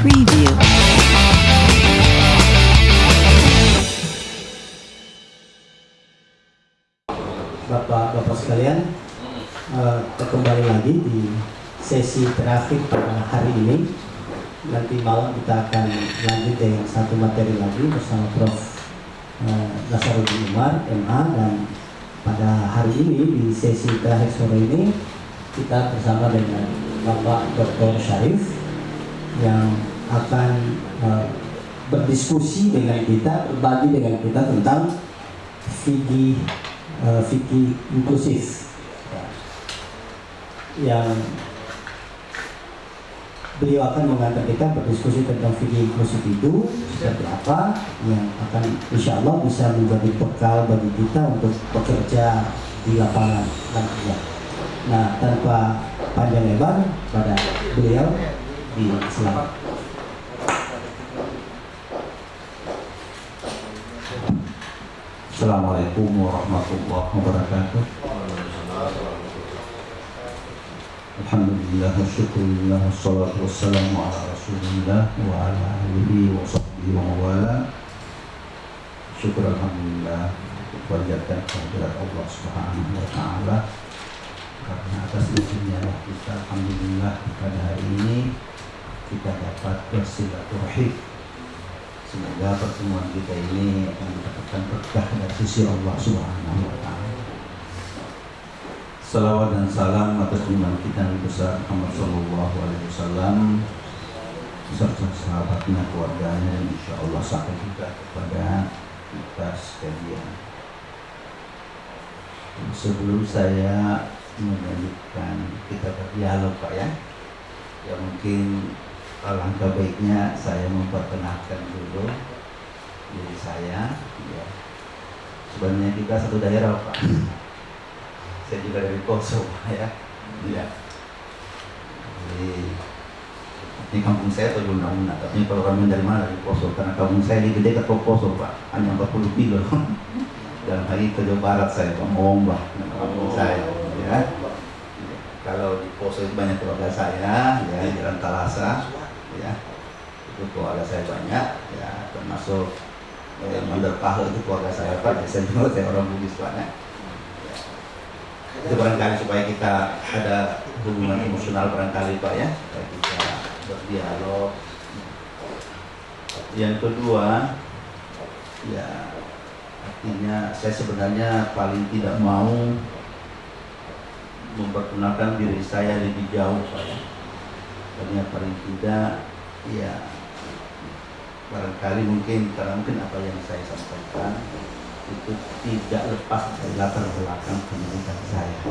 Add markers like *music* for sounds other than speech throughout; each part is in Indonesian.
Preview. Bapak-bapak sekalian, kita kembali lagi di sesi terakhir pada hari ini. Nanti malam kita akan lanjut dengan satu materi lagi bersama Prof. eh, Nasaruddin Umar, MA, dan pada hari ini di sesi terakhir sore ini kita bersama dengan Bapak Dr. Syarif yang akan eh, berdiskusi dengan kita, berbagi dengan kita tentang fikih eh, fikih inklusif yang beliau akan mengantar kita berdiskusi tentang fikih inklusif itu seperti apa yang akan insya Allah bisa menjadi bekal bagi kita untuk bekerja di lapangan nantinya. Nah tanpa panjang lebar pada beliau di selamat. Assalamualaikum warahmatullahi wabarakatuh. Alhamdulillah syukurillah Wassalatu wassalamu ala rasulillah Wa ala alihi wa sahbihi wa mawala. Syukur Alhamdulillah Panjatkan kehadirat Allah subhanahu wa ta'ala. Karena atas izinnya kita Alhamdulillah pada hari ini Kita dapat bersilaturahim Semoga pertemuan kita ini akan mendapatkan berkah dari sisi Allah Subhanahu wa taala. Salawat dan salam atas junjungan kita Nabi besar Muhammad sallallahu alaihi wasallam beserta sahabatnya, keluarganya dan insya Allah sampai juga kepada kita sekalian. Sebelum saya melanjutkan kita berdialog Pak ya, ya mungkin alangkah baiknya saya memperkenalkan dulu diri saya ya. sebenarnya kita satu daerah pak. Saya juga dari Poso ya. Ya jadi ini kampung saya tuh Una tapi kalau kami dari mana? Dari Poso. Karena kampung saya di dekat Poso pak. Hanya 40 kilo. *laughs* Dalam hari ke Jawa Barat saya pak. Mombah kampung saya ya. Kalau di Poso itu banyak keluarga saya ya Jalan Talasa itu keluarga saya banyak ya termasuk eh, Mandar Pahle itu keluarga saya pak ya, saya juga saya orang Bugis ya. Ya. itu barangkali supaya kita ada hubungan emosional barangkali pak ya supaya kita berdialog yang kedua ya artinya saya sebenarnya paling tidak mau memperkenalkan diri saya lebih jauh pak ya paling tidak ya barangkali mungkin karena mungkin apa yang saya sampaikan itu tidak lepas dari latar belakang pendidikan saya.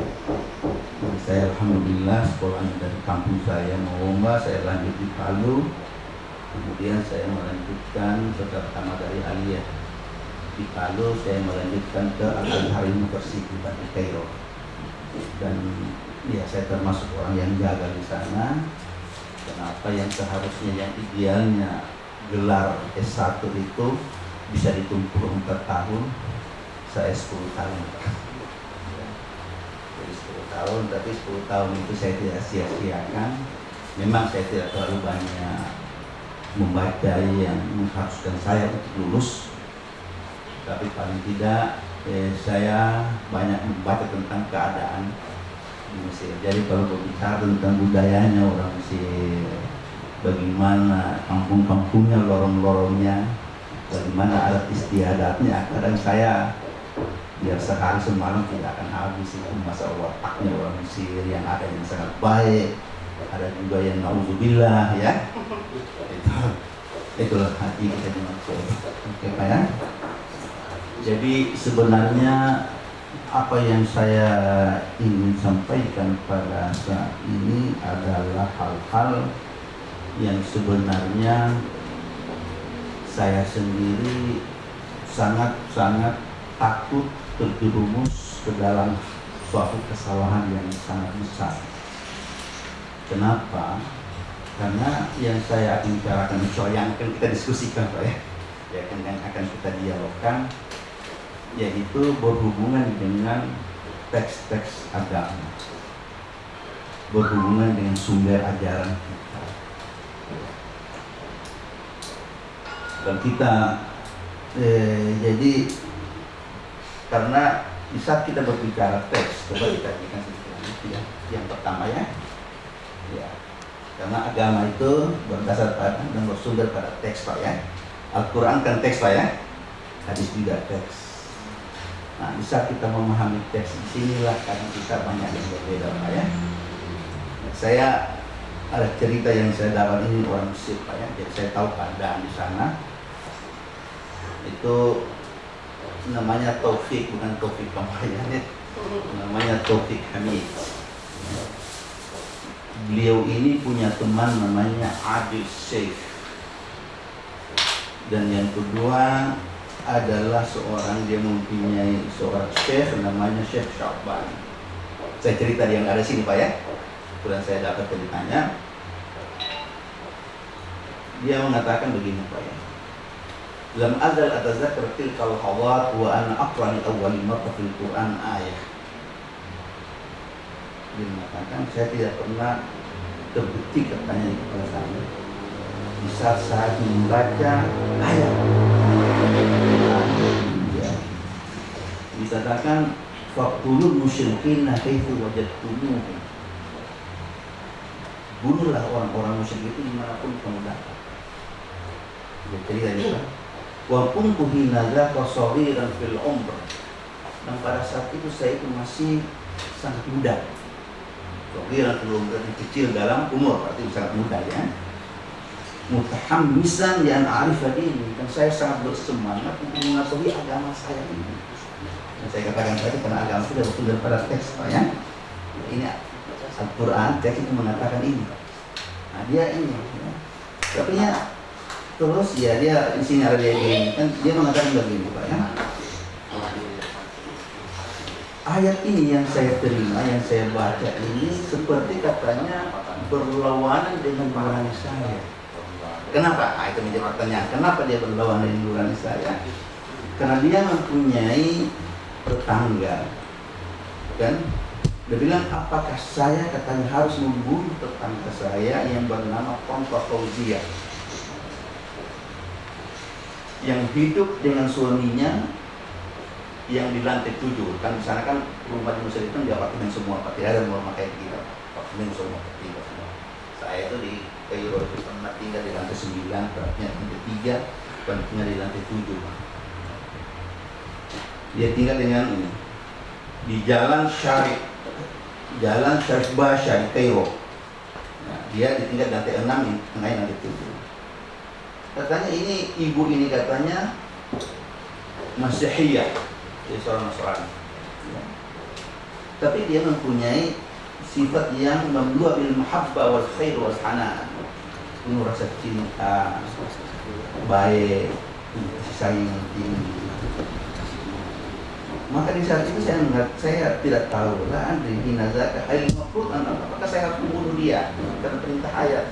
Jadi saya alhamdulillah sekolahnya dari kampung saya Mawomba, saya lanjut di Palu, kemudian saya melanjutkan setelah pertama dari Aliyah di Palu, saya melanjutkan ke Al Azhar University di Kairo. Dan ya saya termasuk orang yang jaga di sana. Kenapa yang seharusnya yang idealnya gelar S1 itu bisa ditumpuk 4 tahun saya 10 tahun. Jadi 10 tahun tapi 10 tahun itu saya tidak sia-siakan. Memang saya tidak terlalu banyak membaca yang mengharuskan saya untuk lulus. Tapi paling tidak eh, saya banyak membaca tentang keadaan di Mesir. Jadi kalau berbicara tentang budayanya orang Mesir, bagaimana kampung-kampungnya, lorong-lorongnya, bagaimana adat istiadatnya, kadang saya biar sehari semalam tidak akan habis itu masa wataknya orang Mesir yang ada yang sangat baik, ada juga yang nauzubillah ya. Itu itulah hati kita dimaksud. Oke Pak ya. Jadi sebenarnya apa yang saya ingin sampaikan pada saat ini adalah hal-hal yang sebenarnya saya sendiri sangat-sangat takut terjerumus ke dalam suatu kesalahan yang sangat besar. Kenapa? Karena yang saya akan bicarakan soal yang akan kita diskusikan Pak ya, ya yang akan kita dialogkan yaitu berhubungan dengan teks-teks agama berhubungan dengan sumber ajaran kita dan kita. Eh, jadi karena di kita berbicara teks coba kita berikan ya. Yang pertama ya. Ya. Karena agama itu berdasar pada dan bersumber pada teks pak ya. Al-Quran kan teks pak ya. Hadis juga teks. Nah bisa kita memahami teks di sinilah karena kita banyak yang berbeda pak ya. Saya ada cerita yang saya dapat ini orang Mesir pak ya. Jadi saya tahu keadaan di sana itu namanya Taufik bukan Taufik Kampanye namanya Taufik Hamid. Beliau ini punya teman namanya Adil Sheikh dan yang kedua adalah seorang dia mempunyai seorang Syekh namanya Syekh Syaban saya cerita yang ada sini Pak ya. Kemudian saya dapat ceritanya. Dia mengatakan begini Pak ya Lam azal atazakar tilkal hawat wa ana aqrani awwal marrah fil Quran ayah. Dia mengatakan saya tidak pernah terbukti katanya di kepala saya. Bisa saat membaca ayat. Ya. Dikatakan Fakulul musyrikin kaifu wajadtumuhum Bunuhlah orang-orang musyrik itu di mana pun kamu Dia cerita juga wa kuntu hinaza dan fil umr. Dan pada saat itu saya itu masih sangat muda. Sogiran belum berarti kecil dalam umur berarti sangat muda ya. Mutahammisan yang arif ini dan saya sangat bersemangat untuk mengetahui agama saya ini. Dan saya katakan tadi karena agama sudah betul daripada teks Pak ya. Ini Al-Quran teks itu mengatakan ini. Nah dia ini ya. tapi ya Terus ya dia di sini ada dia ini kan dia mengatakan begini Pak ya. Ayat ini yang saya terima, yang saya baca ini seperti katanya berlawanan dengan nurani saya. Kenapa? Nah, itu menjadi pertanyaan. Kenapa dia berlawanan dengan nurani saya? Karena dia mempunyai tetangga, kan? Dia bilang, apakah saya katanya harus membunuh tetangga saya yang bernama Ponto Fauzia? Yang hidup dengan suaminya yang di lantai tujuh kan di kan rumah di Mesir itu di apartemen semua pak tidak ada rumah kayak kita apartemen semua tinggal semua. Saya itu di Kairo itu pernah tinggal di lantai sembilan beratnya lantai tiga dan di lantai tujuh dia tinggal dengan ini di jalan Syarif jalan Syarif Basha di Kairo nah, dia ditinggal di lantai enam di tengah lantai tujuh katanya ini ibu ini katanya Masihiyah jadi seorang Nasrani. Ya. tapi dia mempunyai sifat yang membuat bil mahabbah wal khair wal hanan. Rasa cinta baik sayang yang tinggi. Maka di saat itu saya melihat saya tidak tahu lah di nazaka hal mafrud apakah saya harus membunuh dia? Karena perintah ayat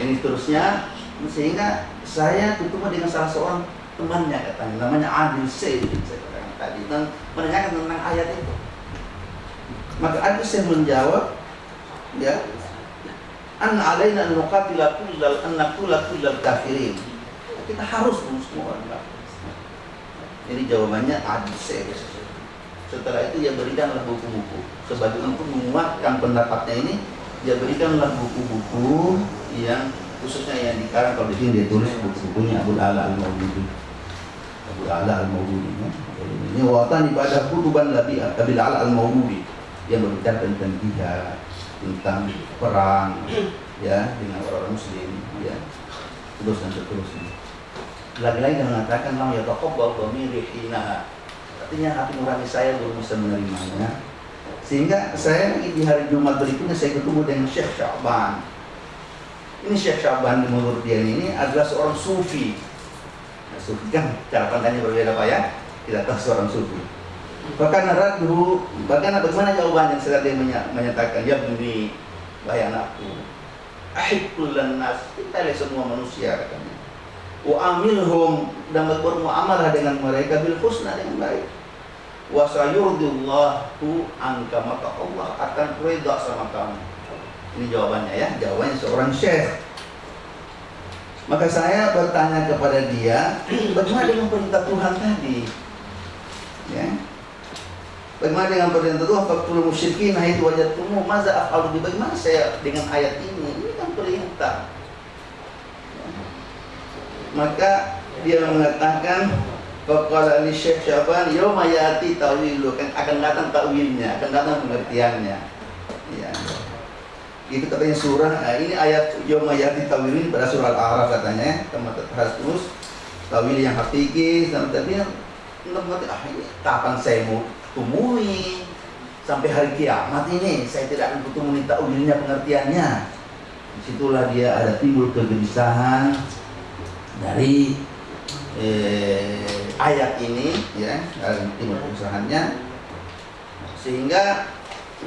ini terusnya sehingga saya ketemu dengan salah seorang temannya katanya namanya Adil Said saya katakan tadi. Dan menanyakan tentang ayat itu. Maka Adil Said menjawab ya an alaina nuqatila kullal an naqtula kullal kafirin. Kita harus bunuh semua orang. Kafir jadi jawabannya Adil Said. Setelah itu dia berikanlah buku-buku. Sebagai untuk menguatkan pendapatnya ini dia berikanlah buku-buku yang khususnya yang dikarang kalau di sini dia tulis buku-bukunya Abu Ala al Maududi. Abu Ala al Maududi ya. ini watan ibadah kutuban Nabi Abu Ala al Maududi. Yang berbicara tentang jihad tentang perang ya dengan orang-orang muslim ya. Terus dan seterusnya. Lagi-lagi dia mengatakan lam ya taqabbal dhamiri hina artinya hati nurani saya belum bisa menerimanya. Sehingga saya di hari Jumat berikutnya saya ketemu dengan Syekh Syaban. Ini Syekh Syaban menurut dia ini adalah seorang sufi. Nah, sufi kan cara pandangnya berbeda Pak ya. Tidak tahu seorang sufi. Bahkan radhu, bahkan bagaimana jawabannya setelah dia menyatakan ya bumi wahai anakku ahibbul nas kita semua manusia katanya wa amilhum dan bermuamalah dengan mereka bil husna dengan baik wasayurdillahu anka maka Allah akan reda sama kamu ini jawabannya ya jawabannya seorang syekh Maka saya bertanya kepada dia, *clears throat* bagaimana dengan perintah Tuhan tadi? Ya. Bagaimana dengan perintah Tuhan? Faktul musyrikin itu wajah tumu maza afalu Bagaimana saya dengan ayat ini? Ini kan perintah. Ya. Maka dia mengatakan Faqala li Syekh Syaban yauma yati tawilu kan akan datang takwilnya, akan datang pengertiannya. Ya. Itu katanya surah, nah ini ayat yauma yati tawil pada surah Al-A'raf katanya, teman harus terus tawil yang hakiki tapi ah ini kapan saya mau temui sampai hari kiamat ini saya tidak akan bertemu takwilnya pengertiannya. Di situlah dia ada timbul kegelisahan dari eh, ayat ini ya. Timur usahannya sehingga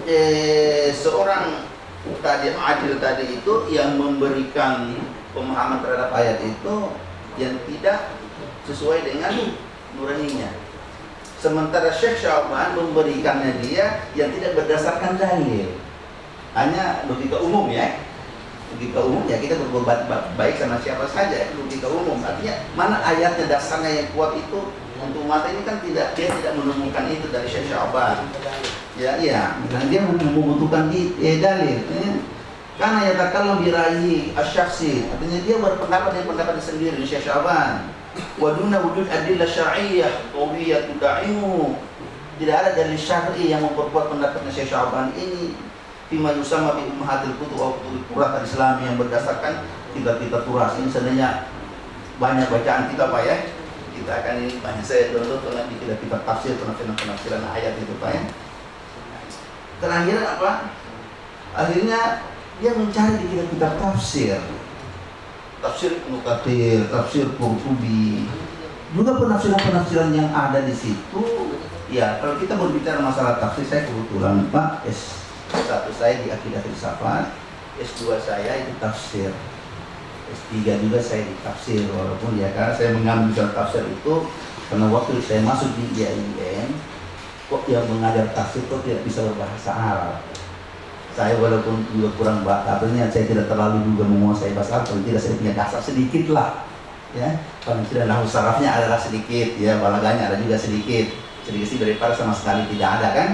eh, seorang tadi adil tadi itu yang memberikan pemahaman terhadap ayat itu yang tidak sesuai dengan nuraninya. Sementara Syekh Syaban memberikannya dia yang tidak berdasarkan dalil. Hanya logika umum ya logika umum ya kita berbuat baik sama siapa saja logika umum artinya mana ayatnya dasarnya yang kuat itu untuk mata ini kan tidak dia tidak menemukan itu dari Syekh Syaban ya iya. Dan dia membutuhkan di eh, dalil ya. karena ya kalau diraih asyaksi artinya dia berpendapat dengan pendapat sendiri Syekh Syaban waduna wujud adillah syariah qawiyah tudaimu. Tidak ada dalil syar'i yang memperkuat pendapatnya Syekh Syaban ini. Fima yusama bi ummahatil kutub wa kurat Islam yang berdasarkan kitab-kitab turas ini. Sebenarnya banyak bacaan kita Pak ya kita akan ini banyak saya download dengan di kitab-kitab tafsir penafsiran-penafsiran ayat itu Pak ya. Terakhir apa? Akhirnya dia mencari di kitab-kitab tafsir. Tafsir Ibnu tafsir Qurtubi. Juga penafsiran-penafsiran yang ada di situ. Ya kalau kita berbicara masalah tafsir saya kebetulan Pak S satu saya di akidah filsafat S2 saya itu tafsir S3 juga saya di tafsir walaupun ya karena saya mengambil tafsir itu karena waktu saya masuk di IAIN kok yang mengajar tafsir kok tidak bisa berbahasa Arab? Saya walaupun juga kurang artinya saya tidak terlalu juga menguasai bahasa Arab tidak saya punya dasar sedikit lah ya. Paling tidak nahu sarafnya adalah sedikit ya balaganya ada juga sedikit. Sedikit sih daripada sama sekali tidak ada kan?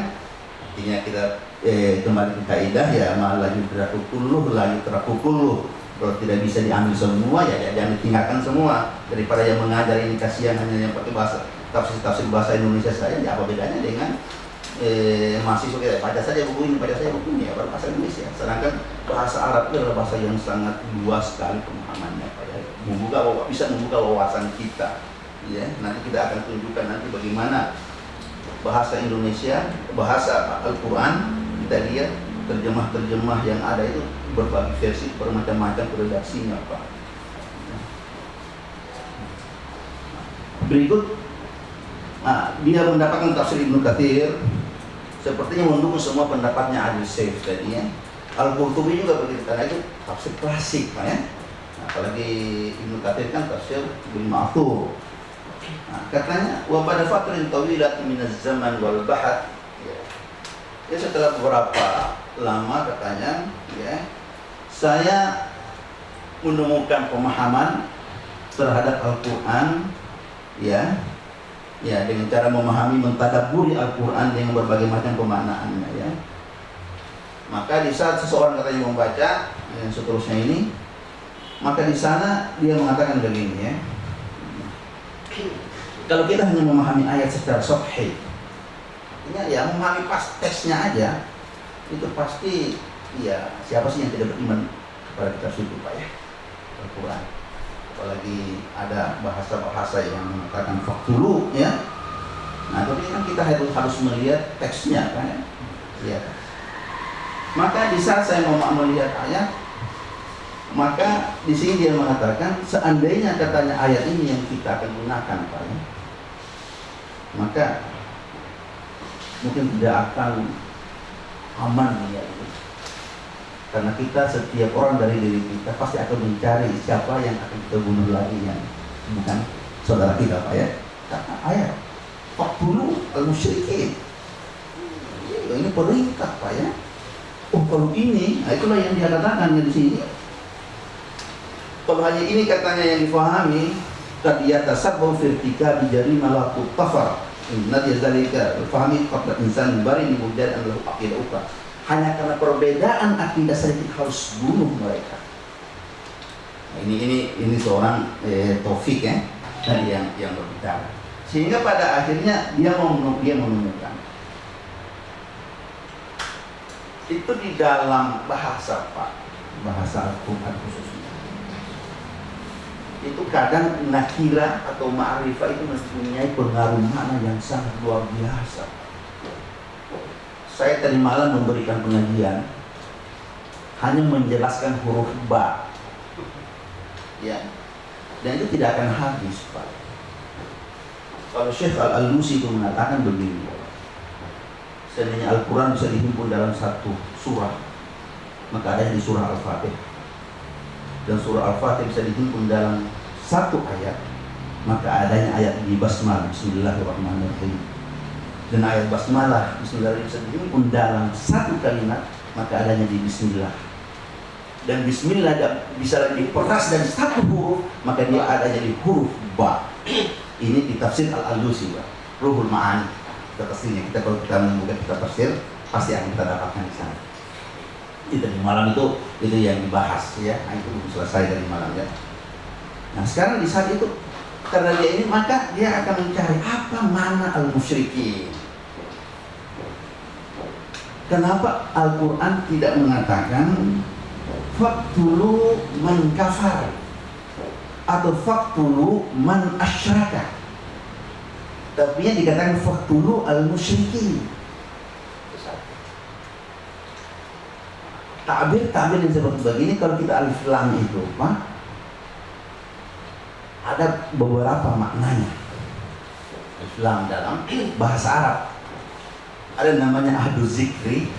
Artinya kita eh, kembali ke kaidah ya malah yudraku kulluh la yudraku kulluh kalau tidak bisa diambil semua ya jangan ditinggalkan semua. Daripada yang mengajar ini kasihan hanya yang pakai bahasa tafsir tafsir bahasa Indonesia saya ya apa bedanya dengan eh, mahasiswa kita? Baca saja buku ini baca saja buku ini ya bahasa Indonesia. Sedangkan bahasa Arab itu adalah bahasa yang sangat luas sekali pemahamannya. Pada membuka bisa membuka wawasan kita. Ya nanti kita akan tunjukkan nanti bagaimana bahasa Indonesia bahasa Al-Quran kita lihat terjemah-terjemah yang ada itu berbagai versi bermacam-macam redaksinya Pak. Berikut nah, dia mendapatkan tafsir Ibnu Katsir sepertinya mendukung semua pendapatnya Adil Saif tadi ya. Al-Qurtubi juga begitu karena itu tafsir klasik Pak ya. Nah, apalagi Ibnu Katsir kan tafsir Ibnu Ma'thur. Nah, katanya wa pada fatrin tawilat min zaman wal bahat ya setelah beberapa lama katanya ya saya menemukan pemahaman terhadap Al-Quran ya ya dengan cara memahami mentadaburi Al-Quran dengan berbagai macam pemaknaannya ya. Maka di saat seseorang katanya membaca yang seterusnya ini maka di sana dia mengatakan begini ya. Kalau kita hanya memahami ayat secara sahih artinya ya memahami pas tesnya aja itu pasti ya siapa sih yang tidak beriman kepada kita suku pak ya? Al-Quran. Apalagi ada bahasa-bahasa yang mengatakan faktulu ya. Nah tapi kan kita harus melihat teksnya kan? Ya lihat maka di saat saya mau melihat ayat maka di sini dia mengatakan seandainya katanya ayat ini yang kita akan gunakan pak ya maka mungkin tidak akan aman ya karena kita setiap orang dari diri kita pasti akan mencari siapa yang akan kita bunuh lagi yang bukan saudara kita pak ya. Karena ayat dulu al musyrikin ini perintah pak ya. Oh kalau ini nah itulah yang dia katakan di sini. Kalau hanya ini katanya yang difahami, qad yatasabbu fi irtikabi jarima la tughfar. Inna dzalika fahami qabla insan bari an lahu ukra. Hanya karena perbedaan akidah saja kita harus bunuh mereka. Nah, ini ini ini seorang eh, Taufik ya tadi yang yang berbicara. Sehingga pada akhirnya dia mau dia menemukan itu di dalam bahasa Pak, bahasa Al-Quran khususnya. Itu kadang nakira atau ma'rifah itu mempunyai pengaruh mana yang sangat luar biasa. Saya tadi malam memberikan pengajian hanya menjelaskan huruf ba. Ya. Dan itu tidak akan habis, Pak. Kalau Syekh Al-Alusi itu mengatakan begini, seandainya Al-Quran bisa dihimpun dalam satu surah maka ada di surah Al-Fatih dan surah Al-Fatih bisa dihimpun dalam satu ayat maka adanya ayat di Basmalah Bismillahirrahmanirrahim dan ayat Basmalah Bismillahirrahmanirrahim dihimpun dalam satu kalimat maka adanya di Bismillah. Dan Bismillah bisa diperas dan satu huruf maka dia adanya di huruf Ba. Ini di tafsir Al-Alusi Ruhul Ma'ani. Kita pastinya kita kalau kita membuka kita tafsir pasti akan kita dapatkan di sana. Itu di malam itu itu yang dibahas ya. Nah, itu belum selesai dari malam ya. Nah sekarang di saat itu karena dia ini maka dia akan mencari apa mana al musyrikin kenapa Al Quran tidak mengatakan faktulu man kafar atau faktulu man asyraka tapi yang dikatakan faktulu al musyrikin Takbir-takbir yang seperti begini kalau kita alif lam itu Pak ada beberapa maknanya. Alif lam dalam bahasa Arab ada namanya ahdu zikri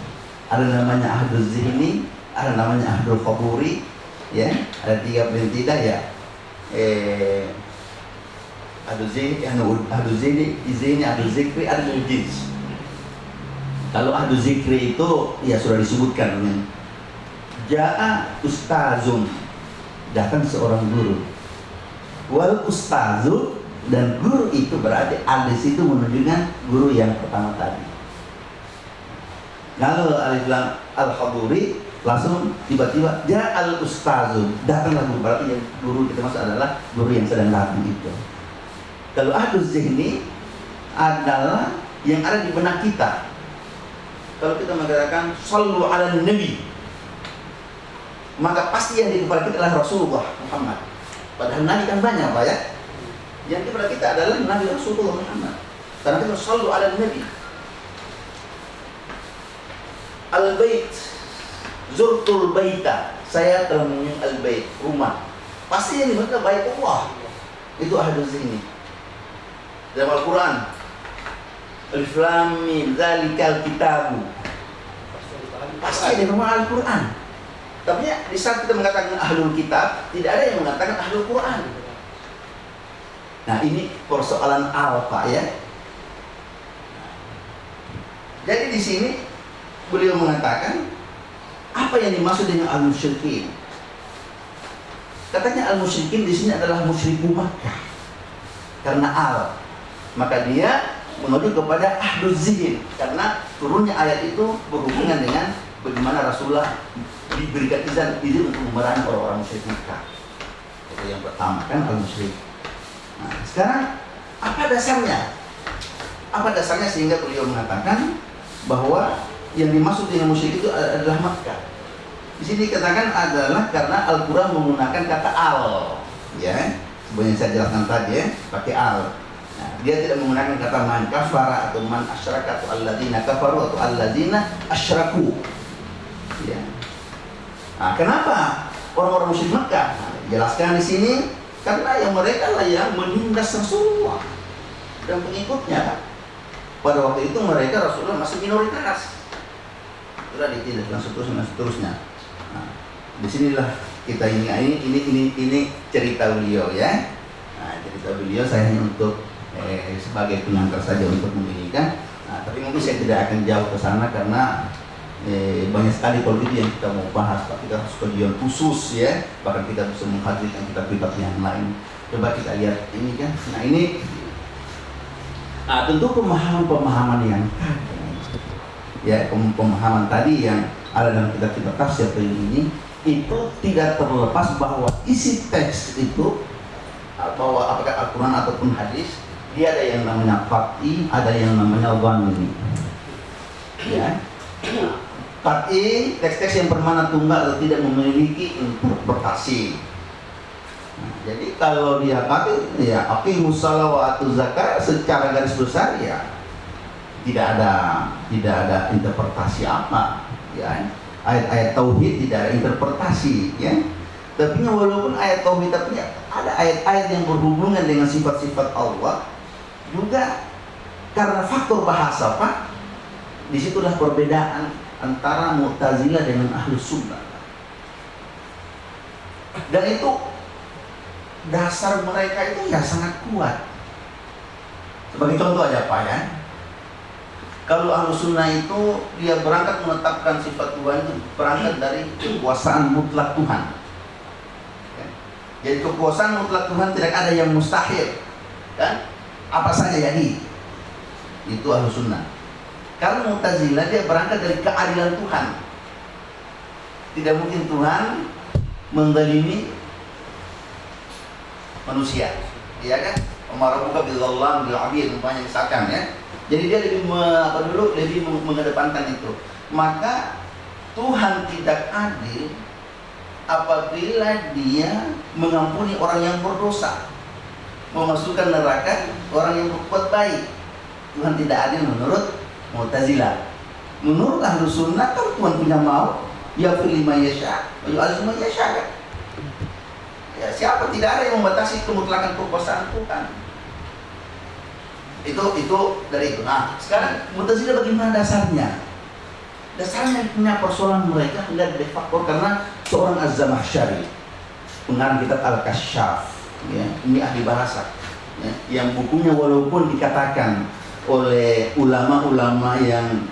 ada namanya ahdu zihni ada namanya ahdu qaburi ya. Ada tiga tidak ya. Eh ada zini, ada zini, izini, ada zikri, ada jins. Kalau ada zikri itu ya sudah disebutkan dengan Ja'a ustazun Datang seorang guru. Wal ustazun Dan guru itu berarti Alis itu menunjukkan guru yang pertama tadi Kalau alif lam al-haduri Langsung tiba-tiba Ja'al ustazun Datanglah guru Berarti yang guru kita maksud adalah Guru yang sedang datang itu kalau ahlus zihni adalah yang ada di benak kita. Kalau kita mengatakan sallu ala nabi maka pasti yang di kepala kita adalah Rasulullah Muhammad. Padahal nabi kan banyak Pak ya. Yang di kepala kita adalah Nabi Rasulullah Muhammad. Karena kita sallu ala nabi. Al-bait. Zurtul baita. Saya telah mengunjungi al-bait. Rumah. Pasti yang dimaksud bait Allah. Itu ahlus zihni. Dalam Al-Quran. Alif Lam Zalikal Kitabu. Pasti di rumah Al-Quran. Tapi ya, di saat kita mengatakan Ahlul Kitab tidak ada yang mengatakan Ahlul Quran. Nah ini persoalan apa ya. Jadi di sini beliau mengatakan apa yang dimaksud dengan al-musyrikin katanya al-musyrikin di sini adalah musyriku Makkah karena al maka dia menuju kepada ahdul zihin karena turunnya ayat itu berhubungan dengan bagaimana Rasulullah diberikan izin izin untuk memerangi orang-orang musyrik Mekah. Itu yang pertama kan al musyrik. Nah, sekarang apa dasarnya? Apa dasarnya sehingga beliau mengatakan bahwa yang dimaksud dengan musyrik itu adalah Mekah. Di sini dikatakan adalah karena Al-Quran menggunakan kata al, ya, sebenarnya saya jelaskan tadi ya, pakai al dia tidak menggunakan kata man kafara atau man asyraka atau alladzina kafaru atau alladzina asyraku. Ya. Nah, kenapa orang-orang musyrik Mekah? Nah, jelaskan di sini karena yang mereka lah yang menindas Rasulullah dan pengikutnya. Pada waktu itu mereka Rasulullah masih minoritas. Sudah ditindas dan seterusnya dan seterusnya. Nah, di sinilah kita ini ini ini ini, ini cerita beliau ya. Nah, cerita beliau saya hanya untuk eh, sebagai pengantar saja untuk memberikan. Nah, tapi mungkin saya tidak akan jauh ke sana karena eh, banyak sekali itu yang kita mau bahas tapi kita harus kajian khusus ya bahkan kita bisa menghadirkan kitab-kitab yang lain coba kita lihat ini kan nah ini nah, tentu pemahaman-pemahaman yang ya pemahaman tadi yang ada dalam kitab-kitab tafsir ini itu tidak terlepas bahwa isi teks itu bahwa apakah Al-Quran ataupun hadis dia ada yang namanya fakti, ada yang namanya wani. Ya. Fakti teks-teks yang bermana tunggal atau tidak memiliki interpretasi. Nah, jadi kalau dia pakai ya aqimus musalla zakat secara garis besar ya tidak ada tidak ada interpretasi apa ya. Ayat-ayat tauhid tidak ada interpretasi ya. Tapi walaupun ayat tauhid tapi ada ayat-ayat yang berhubungan dengan sifat-sifat Allah juga karena faktor bahasa Pak. Di situlah perbedaan antara Mu'tazilah dengan Ahlus Sunnah. Dan itu dasar mereka itu ya sangat kuat. Sebagai contoh aja Pak ya kalau Ahlus Sunnah itu dia berangkat menetapkan sifat Tuhan itu berangkat dari kekuasaan mutlak Tuhan. Ya. jadi kekuasaan mutlak Tuhan tidak ada yang mustahil kan? Apa saja jadi itu ahlu sunnah. Kalau mutazilah dia berangkat dari keadilan Tuhan. Tidak mungkin Tuhan mendalimi manusia. Iya kan? Umar buka bilallah bil abid umpamanya misalkan ya jadi dia lebih me, apa dulu lebih mengedepankan itu maka Tuhan tidak adil apabila dia mengampuni orang yang berdosa memasukkan neraka orang yang berbuat baik. Tuhan tidak adil menurut Mu'tazilah. Menurut ahlu sunnah kalau Tuhan punya mau, ya lima yasha, ya lima yasha kan? Ya, siapa tidak ada yang membatasi kemutlakan kekuasaan Tuhan. Itu itu dari itu. Nah, sekarang Mu'tazilah bagaimana dasarnya? Dasarnya punya persoalan mereka enggak de faktor karena seorang Az-Zamahsyari pengarang kitab Al-Kasyaf ya, ini ahli bahasa ya, yang bukunya walaupun dikatakan oleh ulama-ulama yang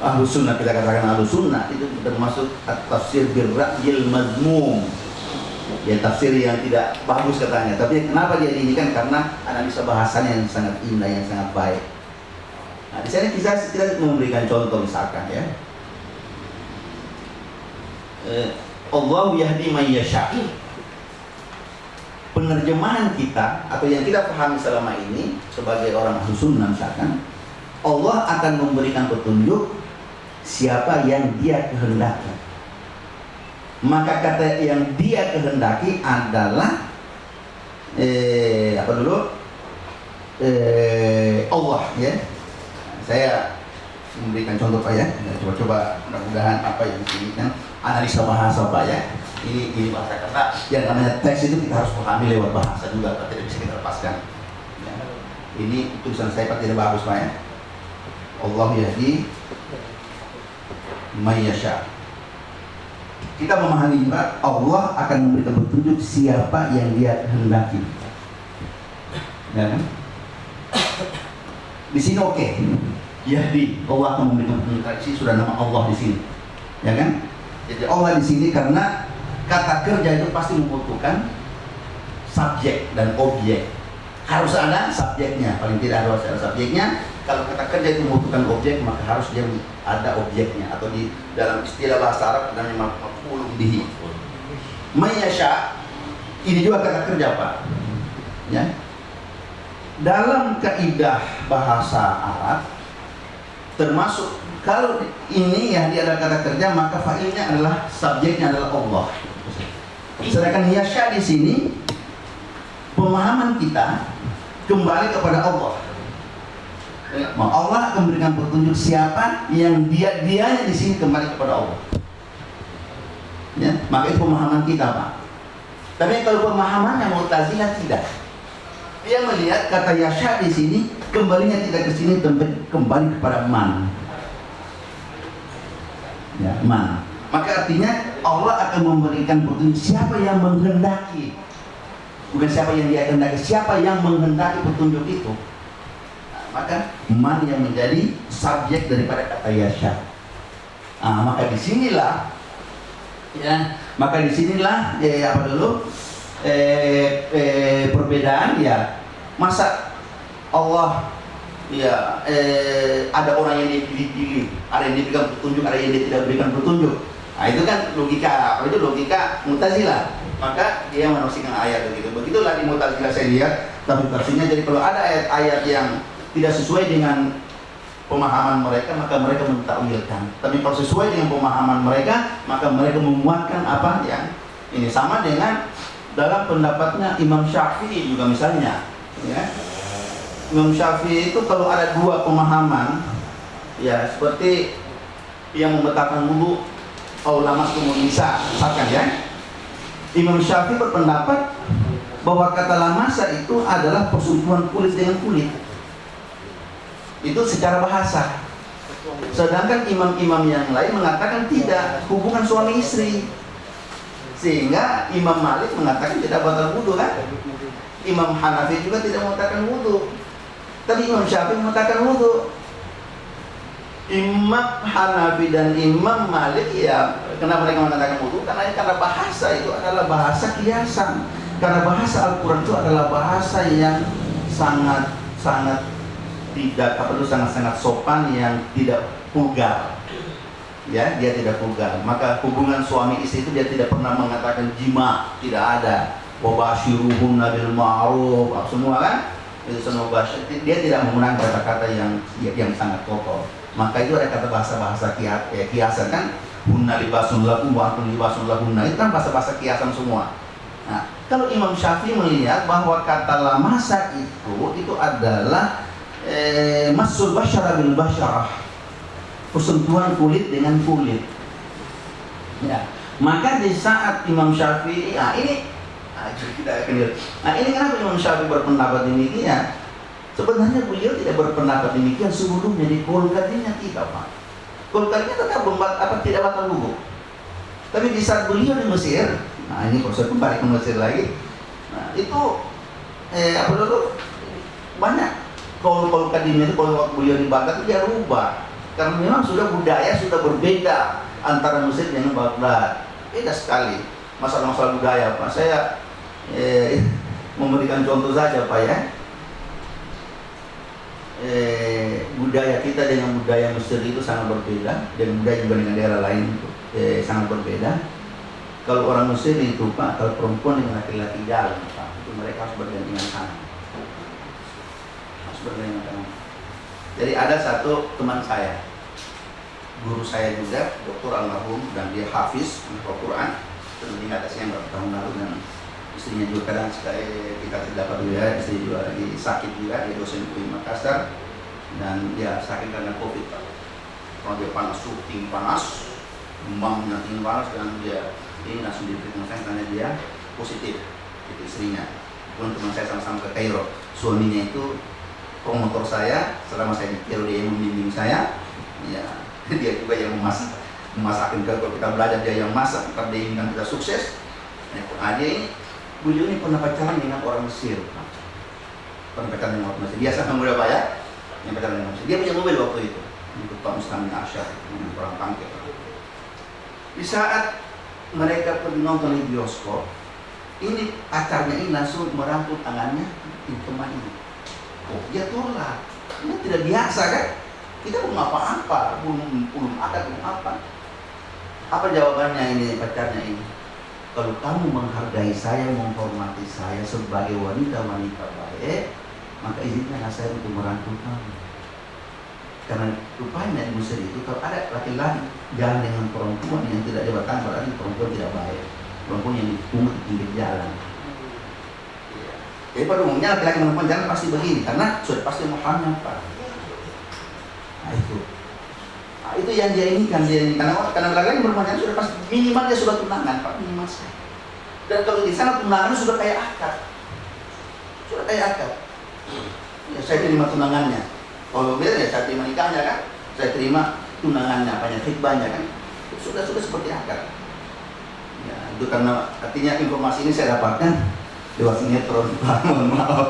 ahlu sunnah kita katakan ahlu sunnah itu termasuk tafsir birra'yil mazmum ya tafsir yang tidak bagus katanya. Tapi kenapa dia kan karena analisa bahasanya yang sangat indah yang sangat baik. Nah di sini kita, kita memberikan contoh misalkan ya. Eh, Allah yahdi man penerjemahan kita atau yang kita pahami selama ini sebagai orang sunnah misalkan Allah akan memberikan petunjuk siapa yang dia kehendaki maka kata yang dia kehendaki adalah eh, apa dulu? Eh, Allah ya. Saya memberikan contoh pak ya. Coba-coba mudah-mudahan apa yang ini kan analisa bahasa pak ya. Ini ini bahasa karena yang namanya teks itu kita harus pahami lewat bahasa juga Pak tidak bisa kita lepaskan. Ya. ini tulisan saya Pak tidak bagus Pak ya. Allah yahdi mayyasha kita memahami juga Allah akan memberikan petunjuk siapa yang dia kehendaki. Ya kan? di sini oke. Okay. Yahdi Allah akan memberikan petunjuk. Sini sudah nama Allah di sini. Ya kan? Jadi Allah di sini karena kata kerja itu pasti membutuhkan subjek dan objek. Harus ada subjeknya. Paling tidak harus ada subjeknya kalau kata kerja itu membutuhkan objek maka harus dia ada objeknya atau di dalam istilah bahasa Arab namanya maf'ul bihi. Mayasya ini juga kata kerja Pak. Ya. Dalam kaidah bahasa Arab termasuk kalau ini ya dia ada kata kerja maka fa'ilnya adalah subjeknya adalah Allah. Sedangkan yasya di sini pemahaman kita kembali kepada Allah. Allah akan memberikan petunjuk siapa yang dia dia di sini kembali kepada Allah. Ya, maka itu pemahaman kita, Pak. Tapi kalau pemahaman yang Mu'tazilah tidak. Dia melihat kata yasya di sini kembalinya tidak ke sini kembali kepada man. Ya, man. Maka artinya Allah akan memberikan petunjuk siapa yang menghendaki. Bukan siapa yang dia kehendaki, siapa yang menghendaki petunjuk itu. Maka man yang menjadi subjek daripada kata yasha. Nah, maka di sinilah ya maka di sinilah ya apa dulu? Eh, eh, perbedaan ya masa Allah ya eh, ada orang yang dipilih-pilih ada yang diberikan petunjuk ada yang tidak diberikan petunjuk. Nah itu kan logika apa itu logika mutazilah. Maka dia menafsirkan ayat begitu. Begitulah di mutazilah saya lihat tapi tafsirnya jadi kalau ada ayat-ayat yang tidak sesuai dengan pemahaman mereka maka mereka mentakwilkan. Tapi kalau sesuai dengan pemahaman mereka maka mereka memuatkan apa yang ini. Sama dengan dalam pendapatnya Imam Syafi'i juga misalnya ya. Imam Syafi'i itu kalau ada dua pemahaman ya seperti yang membatalkan wudhu ulama kemudian bisa misalkan ya. Imam Syafi'i berpendapat bahwa kata lamasa itu adalah persentuhan kulit dengan kulit itu secara bahasa. Sedangkan imam-imam yang lain mengatakan tidak. Hubungan suami istri. Sehingga Imam Malik mengatakan tidak batal wudhu kan? Imam Hanafi juga tidak mengatakan wudhu. Tapi Imam Syafi'i mengatakan wudhu. Imam Hanafi dan Imam Malik ya kenapa mereka mengatakan wudhu? Karena karena bahasa itu adalah bahasa kiasan. Karena bahasa Al-Quran itu adalah bahasa yang sangat sangat tidak apa itu sangat-sangat sopan yang tidak vulgar. Ya dia tidak vulgar. Maka hubungan suami istri itu dia tidak pernah mengatakan jima tidak ada. Wabashiruhum nabil ma'ruf semua kan? Itu semua dia tidak menggunakan kata-kata yang yang sangat kotor. Maka itu ada kata bahasa-bahasa ya, kiasan kan? Hunna libasun lakum wa antum libasun lahunna. Itu kan bahasa-bahasa kiasan semua. Nah kalau Imam Syafi'i melihat bahwa kata lamasa itu itu adalah eh, masul basyara bil basyarah persentuhan kulit dengan kulit. Ya. Maka di saat Imam Syafi'i nah ini nah, ini kenapa Imam Syafi'i berpendapat demikian? Sebenarnya beliau tidak berpendapat demikian sebelumnya di Kulkadinya tidak pak. Kulkadinya tetap membuat apa tidak batal wudhu. Tapi di saat beliau di Mesir nah ini proses kembali ke Mesir lagi. Nah itu eh, apa dulu banyak kalau kadimnya itu kalau beliau di Baghdad itu dia rubah. Karena memang sudah budaya sudah berbeda antara Mesir dengan Baghdad. Beda sekali masalah-masalah budaya Pak. Saya eh, *laughs* memberikan contoh saja Pak ya. Eh, budaya kita dengan budaya Mesir itu sangat berbeda dan budaya juga dengan daerah lain eh, sangat berbeda. Kalau orang Mesir itu Pak kalau perempuan dengan laki-laki jalan Pak itu mereka harus bergantian tangan bermain Jadi ada satu teman saya, guru saya juga, dokter almarhum dan dia hafiz Al-Quran. Tentunya atasnya berapa tahun lalu dan istrinya juga kadang sekali kita tidak juga, istri juga lagi sakit juga, dia dosen di Makassar dan dia sakit karena covid. Kalau dia panas, syuting panas, demam nanti panas dan dia ini langsung diperiksa saya karena dia positif itu istrinya. Pun teman saya sama-sama ke Kairo, suaminya itu promotor saya selama saya di dia yang membimbing saya ya *laughs* dia juga yang memasak memasakin kalau kita belajar dia yang masak kita dia ingin kita sukses. Ya, dia ini beliau ini pernah pacaran dengan orang Mesir pernah pacaran dengan orang Mesir. Biasa kan muda pak ya? Yang pacaran dengan Mesir. Dia punya mobil waktu itu. Untuk Pak Muslim Asyar orang pangkil di saat mereka pergi nonton di bioskop ini pacarnya ini langsung merangkul tangannya di teman ini oh dia tolak. Ini tidak biasa kan? Kita belum apa-apa belum belum ada belum apa. Apa jawabannya ini pacarnya ini? Kalau kamu menghargai saya menghormati saya sebagai wanita-wanita baik maka izinkanlah saya untuk merangkul kamu. Karena rupanya di Mesir itu kalau ada laki-laki jalan dengan perempuan yang tidak jabatan berarti perempuan tidak baik. Perempuan yang dipungut di pinggir jalan jadi pada umumnya laki-laki perempuan jalan pasti begini karena sudah pasti mahamnya pak. Nah itu. Nah, itu yang dia inginkan dia ini karena karena laki-laki perempuan jalan sudah pasti minimal dia sudah tunangan pak minimal saya. Dan kalau di sana tunangan sudah kayak akad, sudah kayak akad. Ya, saya terima tunangannya. Kalau beda ya saya terima nikahnya kan, saya terima tunangannya, banyak khidbahnya kan. Sudah sudah seperti akad. Ya, itu karena artinya informasi ini saya dapatkan dua sinetron. *laughs* Mohon maaf.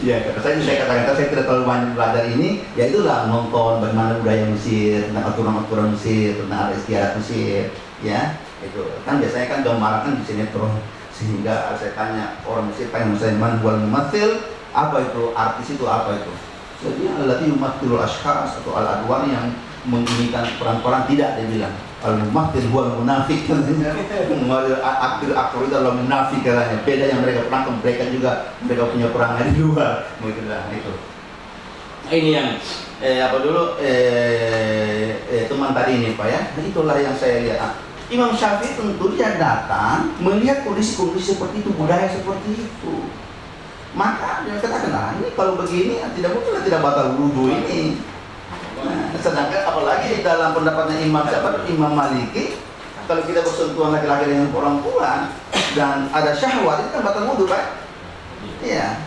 Ya saya saya katakan saya tidak terlalu banyak belajar ini ya itulah nonton bagaimana budaya Mesir tentang aturan-aturan Mesir tentang adat istiadat Mesir ya itu. Kan biasanya kan gambaran kan di sinetron sehingga saya tanya orang Mesir tanya saya man buat mematil apa itu? Artis itu apa itu? Jadi adalah yumatilul ashkhas atau al adwan yang menginginkan peran-peran tidak dia bilang al mumatil huwa munafik katanya aktor aktor itu adalah munafik katanya beda yang mereka perankan mereka juga mereka punya perangai di luar. Begitu lah itu ini yang eh, apa dulu eh, eh, teman tadi ini pak ya. Nah, itulah yang saya lihat. Ah, Imam Syafi'i tentu dia datang melihat kondisi-kondisi seperti itu budaya seperti itu. Maka dia katakan nah ini kalau begini tidak mungkin tidak batal wudhu ini dalam pendapatnya Imam siapa? Imam Maliki kalau kita bersentuhan laki-laki dengan perempuan dan ada syahwat itu kan batal wudhu kan? Iya.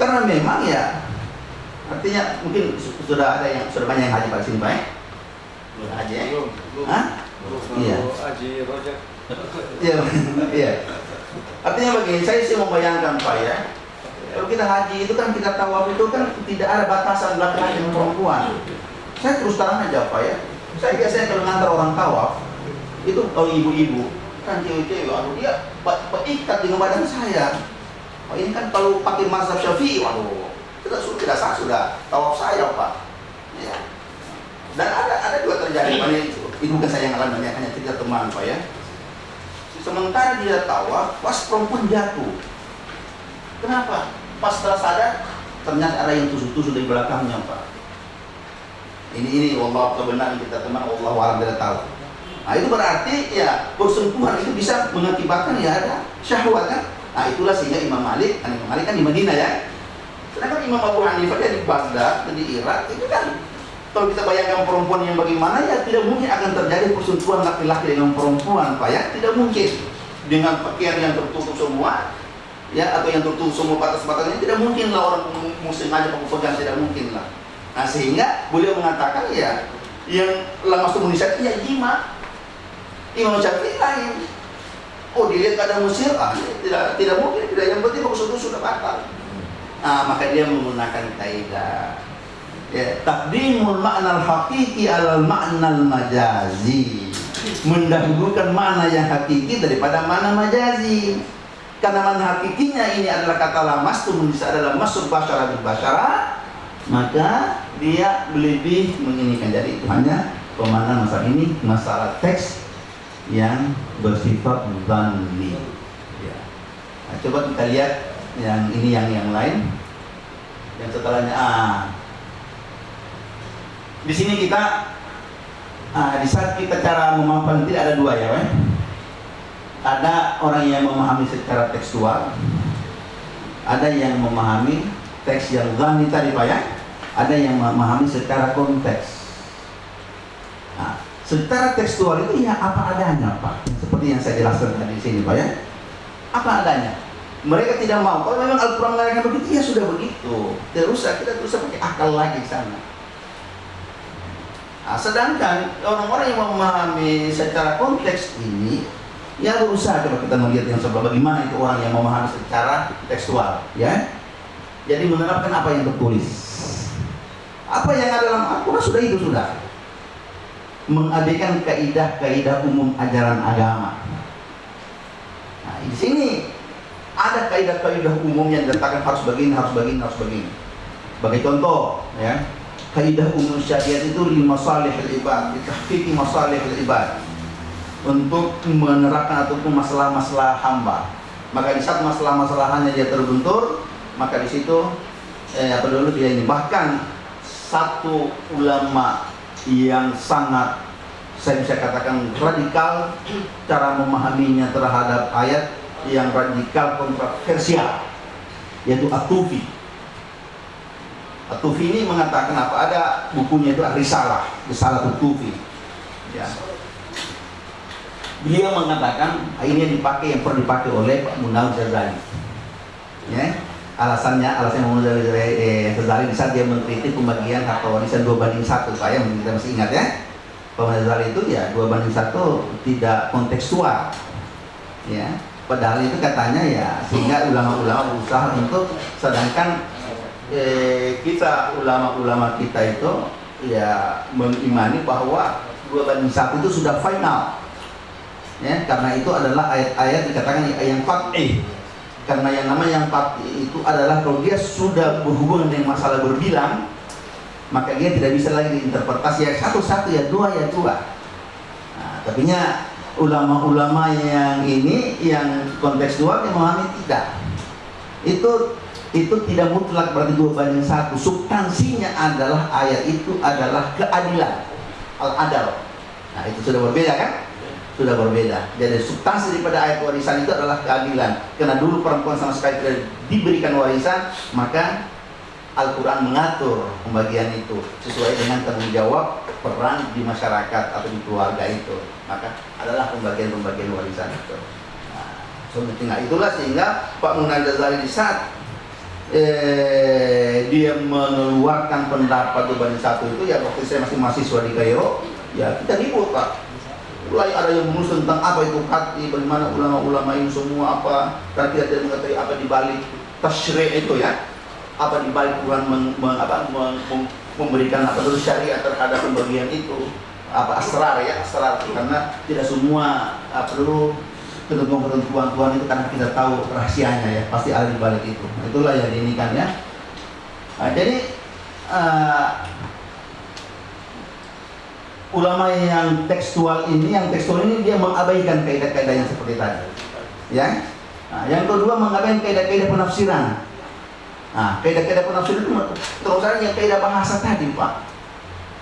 Karena memang ya artinya mungkin sudah ada yang sudah banyak yang haji pada sini baik? Sudah haji ya? Hah? Iya. Haji Rojak. Iya, iya. Artinya begini, saya sih membayangkan Pak ya, kalau kita haji itu kan kita tawaf itu kan tidak ada batasan laki-laki dan perempuan. Saya terus terang aja Pak ya, saya biasanya kalau ngantar orang tawaf, itu kalau ibu-ibu, kan cewek-cewek, aduh dia ikat dengan badan saya. Oh, ini kan kalau pakai mazhab syafi'i, waduh, kita sudah tidak sah sudah tawaf saya Pak. Ya. Dan ada ada juga terjadi, Pak, ini, itu bukan saya yang alami, hanya cerita teman Pak ya. Sementara dia tawaf, pas perempuan jatuh. Kenapa? Pas setelah sadar, ternyata ada yang tusuk-tusuk di belakangnya, Pak. Ini ini Allah kebenaran kita teman Allah walam tidak tahu. Nah itu berarti ya persentuhan itu bisa mengakibatkan ya ada syahwat kan. Nah itulah sehingga Imam Malik, kan Imam Malik kan di Madinah ya. Sedangkan Imam Abu Hanifah dia di Baghdad, di Irak itu kan kalau kita bayangkan perempuan yang bagaimana ya tidak mungkin akan terjadi persentuhan laki-laki dengan perempuan Pak ya tidak mungkin dengan pakaian yang tertutup semua ya atau yang tertutup semua batas-batasnya tidak mungkin lah orang muslim aja pegang tidak mungkin lah nah sehingga beliau mengatakan ya yang lama komunisasi ya jima Imam. Syafi'i lain. Oh dilihat ada Mesir ah tidak tidak mungkin tidak yang penting bagus itu sudah batal. Nah maka dia menggunakan kaidah ya takdimul makna al-haqiqi alal makna al-majazi mendahulukan makna yang hakiki daripada makna majazi. Karena makna hakikinya ini adalah kata lamas itu adalah masuk basyara basyara maka dia lebih menginginkan. Jadi itu hanya pemahaman masalah ini masalah teks yang bersifat dhanni ya. nah, coba kita lihat yang ini yang yang lain. Yang setelahnya ah. Di sini kita ah, di saat kita cara memahamkan tidak ada dua ya weh? ada orang yang memahami secara tekstual ada yang memahami teks yang zani tadi pak ya ada yang memahami secara konteks. Nah, secara tekstual itu ya apa adanya pak? Seperti yang saya jelaskan tadi di sini pak ya. Apa adanya? Mereka tidak mau. Kalau memang Al-Quran mengatakan begitu ya sudah begitu. Tidak usah kita terus pakai akal lagi sana. Nah, sedangkan orang-orang yang memahami secara konteks ini, ya berusaha coba kita melihat yang sebelah bagaimana itu orang yang memahami secara tekstual, ya. Jadi menerapkan apa yang tertulis. Apa yang ada dalam Al-Quran sudah itu sudah. Mengabaikan kaidah-kaidah umum ajaran agama. Nah, di sini ada kaidah-kaidah umum yang dikatakan harus begini, harus begini, harus begini. Sebagai contoh, ya, kaidah umum syariat itu lima salih ibad, ditahqiqi masalih ibad untuk menerapkan ataupun masalah-masalah hamba. Maka di saat masalah-masalahannya dia terbentur, maka di situ eh, apa dulu dia ini bahkan satu ulama yang sangat saya bisa katakan radikal cara memahaminya terhadap ayat yang radikal kontroversial yaitu Atufi Tufi ini mengatakan apa? Ada bukunya itu Risalah, Risalah Tufi. Ya. Beliau mengatakan ini yang dipakai yang pernah dipakai oleh Pak Munawar Ghazali. Ya. Alasannya, alasan Munawar eh, Ghazali di saat dia mengkritik pembagian harta warisan dua banding satu, Pak ya, kita masih ingat ya. Pak Ghazali itu ya dua banding satu tidak kontekstual. Ya. padahal itu katanya ya sehingga ulama-ulama berusaha untuk sedangkan eh, kita ulama-ulama kita itu ya mengimani bahwa dua banding satu itu sudah final ya karena itu adalah ayat-ayat dikatakan yang fatih karena yang namanya yang fatih itu adalah kalau dia sudah berhubungan dengan masalah berbilang maka dia tidak bisa lagi diinterpretasi ya satu-satu ya dua ya dua. Nah, tapi ulama-ulama yang ini yang kontekstual yang memahami tidak. Itu itu tidak mutlak berarti dua banding satu. Substansinya adalah ayat itu adalah keadilan al-adal. Nah itu sudah berbeda kan sudah berbeda. Jadi substansi daripada ayat warisan itu adalah keadilan. Karena dulu perempuan sama sekali tidak diberikan warisan maka Al-Quran mengatur pembagian itu sesuai dengan tanggung jawab peran di masyarakat atau di keluarga itu. Maka adalah pembagian-pembagian warisan itu. Nah, itulah sehingga Pak Munan Ghazali di saat eh, dia mengeluarkan pendapat banding satu itu ya waktu saya masih mahasiswa di Kairo ya kita ribut Pak mulai ada yang menulis tentang apa itu hati bagaimana ulama-ulama ini semua apa dan tidak mengetahui apa di balik tasyri itu ya. Apa di balik Tuhan meng, meng, apa, meng, memberikan apa dulu syariat terhadap pembagian itu. Apa asrar ya asrar. Karena tidak semua apa dulu ketentuan-ketentuan Tuhan itu karena kita tahu rahasianya ya pasti ada di balik itu. Itulah yang ini kan ya. Nah, jadi uh, ulama yang tekstual ini yang tekstual ini dia mengabaikan kaidah-kaidah yang seperti tadi ya nah, yang kedua mengabaikan kaidah-kaidah penafsiran Nah, kaidah-kaidah penafsiran itu terus yang kaidah bahasa tadi, Pak.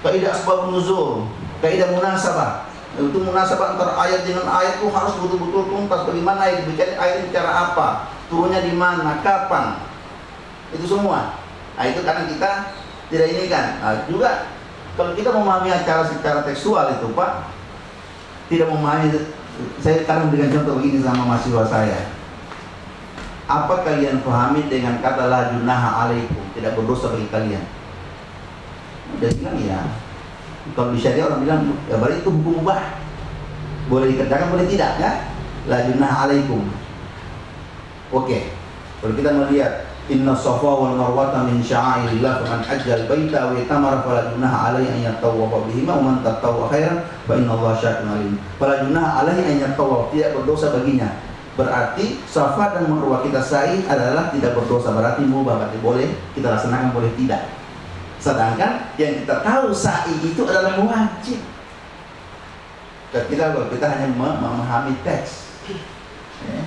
Kaidah asbab nuzul, kaidah munasabah. Itu munasabah antara ayat dengan ayat itu harus betul-betul tuntas bagaimana ayat bicara ayat bicara apa, turunnya di mana, kapan. Itu semua. Nah, itu karena kita tidak ini kan. Nah, juga kalau kita memahami acara secara tekstual itu, Pak, tidak memahami saya sekarang dengan contoh begini sama mahasiswa saya. Apa kalian pahami dengan kata la junaha alaikum? Tidak berdosa bagi kalian. Dia bilang ya. Kalau di syariah orang bilang ya berarti itu hukum ubah boleh dikerjakan boleh tidak ya? La junaha alaikum. Oke. Kalau kita melihat Inna safa wal marwata min sya'airillah faman hajjal baita wa itamara fala junaha alaihi an yatawwafa bihima wa man tatawwa khairan fa inna Allah syakirun alim. Fala junaha alaihi an yatawwaf tidak berdosa baginya berarti Safa dan Marwah kita sa'i adalah tidak berdosa berarti mubah berarti boleh kita laksanakan boleh tidak sedangkan yang kita tahu sa'i itu adalah wajib dan kita kita hanya memahami teks ya.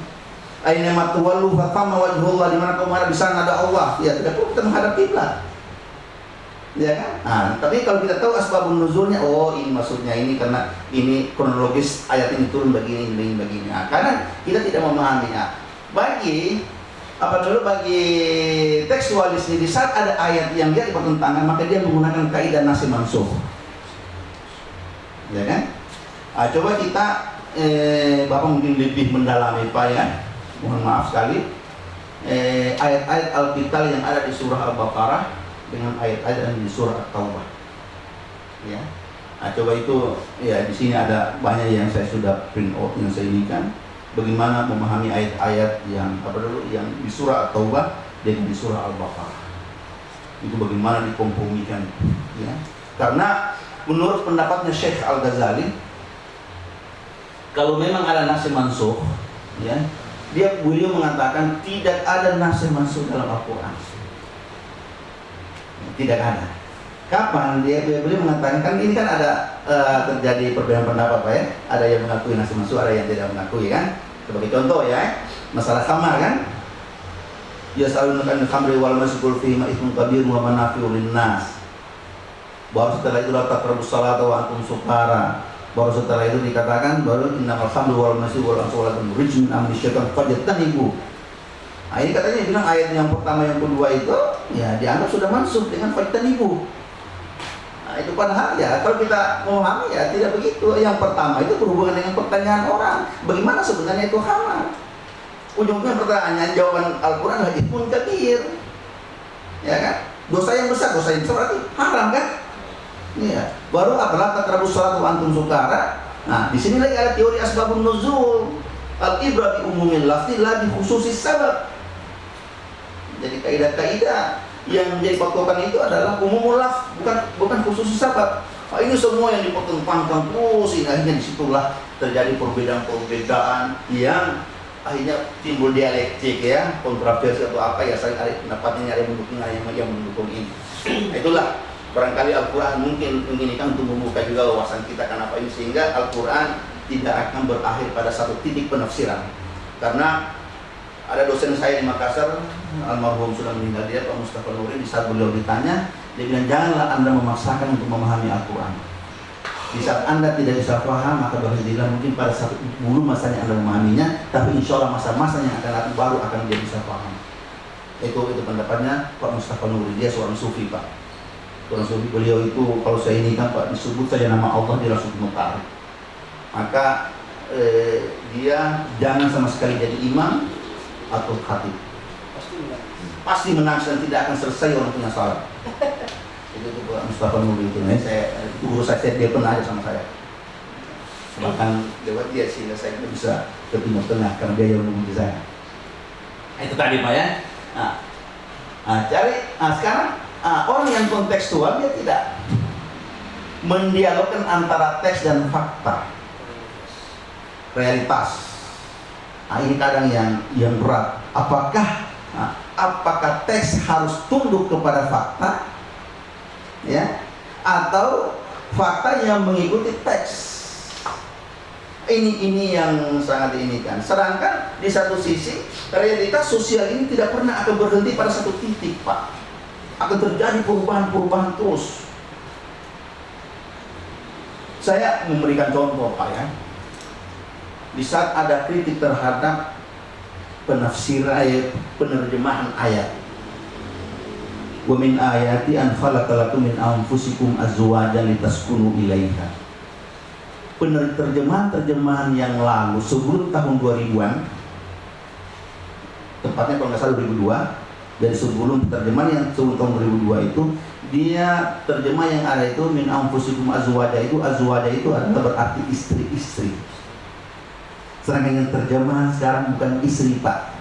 Aina matuwallu fatama wajhullah di mana kau di sana ada Allah. Ya, tidak perlu kita menghadap kiblat ya kan? Nah, tapi kalau kita tahu asbabun nuzulnya, oh ini maksudnya ini karena ini kronologis ayat ini turun begini, begini, begini. Nah, karena kita tidak memahaminya. Bagi apa dulu bagi tekstualis ini saat ada ayat yang dia bertentangan maka dia menggunakan kaidah nasi mansuh. Ya kan? Nah, coba kita eh, Bapak mungkin lebih mendalami Pak ya. Mohon maaf sekali. Eh, ayat-ayat Alkitab yang ada di surah Al-Baqarah dengan ayat-ayat yang di surah At-Taubah. Ya. Nah, coba itu ya di sini ada banyak yang saya sudah print out yang saya inikan bagaimana memahami ayat-ayat yang apa dulu yang di surah At-Taubah dan di surah Al-Baqarah. Itu bagaimana dikompromikan ya. Karena menurut pendapatnya Syekh Al-Ghazali kalau memang ada nasi mansuh ya dia beliau mengatakan tidak ada nasi mansuh dalam Al-Qur'an tidak ada. Kapan dia beliau mengatakan kan ini kan ada uh, terjadi perbedaan pendapat Pak ya. Ada yang mengakui nasi masuk, ada yang tidak mengakui kan. Sebagai contoh ya, masalah kamar kan. Ya selalu kan khamri wal masukul fi ma ismun kabir wa manafi'u linnas. Baru setelah itu latak rebus salat wa antum sukara. Baru setelah itu dikatakan baru innamal khamru wal masuk wal ansulatun rijmin amri syaitan fajtanibu Nah, ini katanya bilang ayat yang pertama yang kedua itu ya dianggap sudah masuk dengan faitan ibu. Nah, itu padahal ya kalau kita memahami ya tidak begitu. Yang pertama itu berhubungan dengan pertanyaan orang. Bagaimana sebenarnya itu hamar? Ujungnya pertanyaan jawaban Al-Quran lagi pun kabir. Ya kan? Dosa yang besar, dosa yang besar berarti haram kan? Iya. Baru apalah takrabus salat antum sukara. Nah, di sini lagi ada teori asbabun nuzul. Al ibrah di umumin lafzi la khususi sabab. Jadi kaidah-kaidah yang menjadi patokan itu adalah umum laf bukan bukan khusus sabab. Nah, ini semua yang dipertentangkan terus ini akhirnya di situlah terjadi perbedaan-perbedaan yang akhirnya timbul dialektik ya kontroversi atau apa ya saling ada pendapatnya ada mendukung ada yang mendukung ini. Itulah barangkali Al-Quran mungkin menginginkan untuk membuka juga wawasan kita kenapa ini sehingga Al-Quran tidak akan berakhir pada satu titik penafsiran. Karena ada dosen saya di Makassar almarhum sudah meninggal dia Pak Mustafa Nuri di saat beliau ditanya dia bilang janganlah anda memaksakan untuk memahami Al-Quran. Di saat anda tidak bisa paham maka berhentilah mungkin pada satu bulu masanya anda memahaminya tapi insya Allah masa-masa yang akan datang baru akan dia bisa paham. Itu itu pendapatnya Pak Mustafa Nuri dia seorang sufi Pak Sufi beliau itu kalau saya ini kan Pak disebut saja nama Allah dia langsung mengetahui maka eh, dia jangan sama sekali jadi imam atau khatib. Pasti menang. Pasti menang dan tidak akan selesai orang punya salah *laughs* itu tuh Pak Mustafa Nuri itu. Nih saya guru saya dia pernah aja sama saya. Bahkan lewat dia sehingga saya tidak bisa ke timur tengah karena dia yang mengunjungi saya. Itu tadi Pak ya? Nah, nah cari nah, sekarang uh, orang yang kontekstual dia tidak mendialogkan antara teks dan fakta. Realitas. Nah, ini kadang yang yang berat. Apakah nah, apakah teks harus tunduk kepada fakta? Ya? Atau fakta yang mengikuti teks? Ini ini yang sangat ini kan sedangkan di satu sisi realitas sosial ini tidak pernah akan berhenti pada satu titik pak akan terjadi perubahan-perubahan terus. Saya memberikan contoh Pak ya. Di saat ada kritik terhadap penafsiran ayat, penerjemahan ayat. Wa min ayati an khalaqalakum min anfusikum azwajan litaskunu ilaiha. Penerjemahan-terjemahan yang lalu sebelum tahun 2000-an tepatnya kalau nggak salah 2002 dari sebelum terjemahan yang sebelum tahun 2002 itu dia terjemah yang ada itu min anfusikum azwaja itu azwaja itu adalah berarti istri-istri. Sedangkan yang terjemahan sekarang bukan istri pak.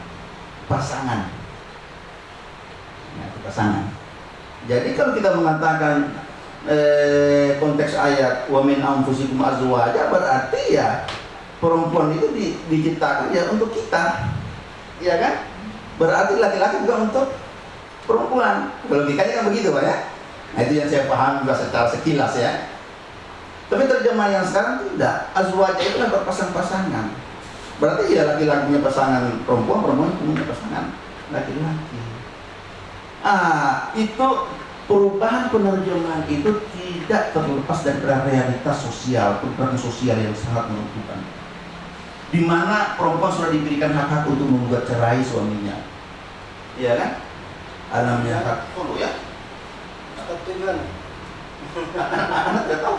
Pasangan. Ya, pasangan. Jadi kalau kita mengatakan eh, konteks ayat wa min anfusikum azwaja berarti ya perempuan itu di, diciptakan ya untuk kita. Ya kan berarti laki-laki bukan untuk perempuan. Logikanya kan begitu pak ya? Nah itu yang saya paham juga secara sekilas ya. Tapi terjemahan yang sekarang tidak. Azwajah itu kan berpasang-pasangan. Berarti ya laki-laki punya pasangan perempuan perempuan punya pasangan laki-laki. Ah itu perubahan penerjemahan itu tidak terlepas dari realitas sosial perubahan sosial yang sangat menentukan di mana perempuan sudah diberikan hak-hak untuk membuat cerai suaminya. Iya kan? Ada namanya hak dulu ya. Hak Tuhan. Anak tidak tahu.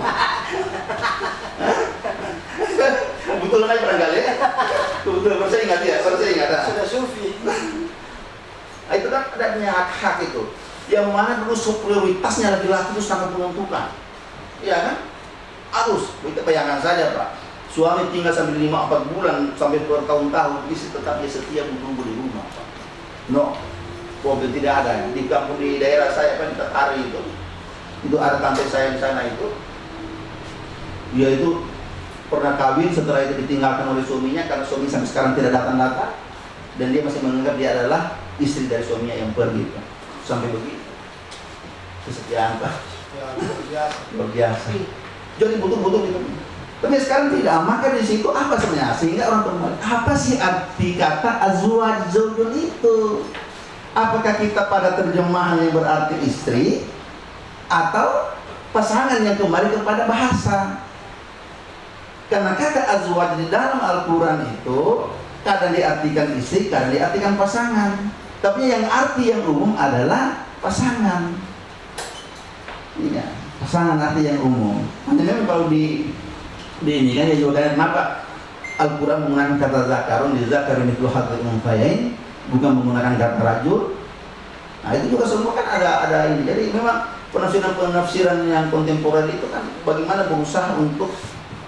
Kebetulan aja barangkali ya. Kebetulan baru saya ingat ya, baru saya ingat. Sudah sufi. Nah, itu kan ada hak-hak itu. Yang mana dulu prioritasnya laki-laki itu sangat menentukan. Iya kan? Harus, bayangkan saja Pak Suami tinggal sampai lima empat bulan sampai bertahun-tahun, istri tetap dia setia menunggu di rumah. No, mobil tidak ada. Di kampung di daerah saya kan Tetari itu, itu ada tante saya di sana itu. Dia itu pernah kawin setelah itu ditinggalkan oleh suaminya karena suami sampai sekarang tidak datang-datang dan dia masih menganggap dia adalah istri dari suaminya yang pergi sampai begitu kesetiaan pak Ya, luar biasa. luar biasa jadi butuh-butuh gitu tapi sekarang tidak, maka di situ apa sebenarnya? Sehingga orang kembali, apa sih arti kata azwaj itu? Apakah kita pada terjemahan yang berarti istri atau pasangan yang kembali kepada bahasa? Karena kata azwaj di dalam Al-Quran itu kadang diartikan istri, kadang diartikan pasangan. Tapi yang arti yang umum adalah pasangan. Iya, pasangan arti yang umum. Hanya kalau di ini kan ya juga kenapa Al-Quran menggunakan kata zakarun di zakarin itu hadil unfayain bukan menggunakan kata rajul nah itu juga semua kan ada ada ini. Jadi memang penafsiran penafsiran yang kontemporer itu kan bagaimana berusaha untuk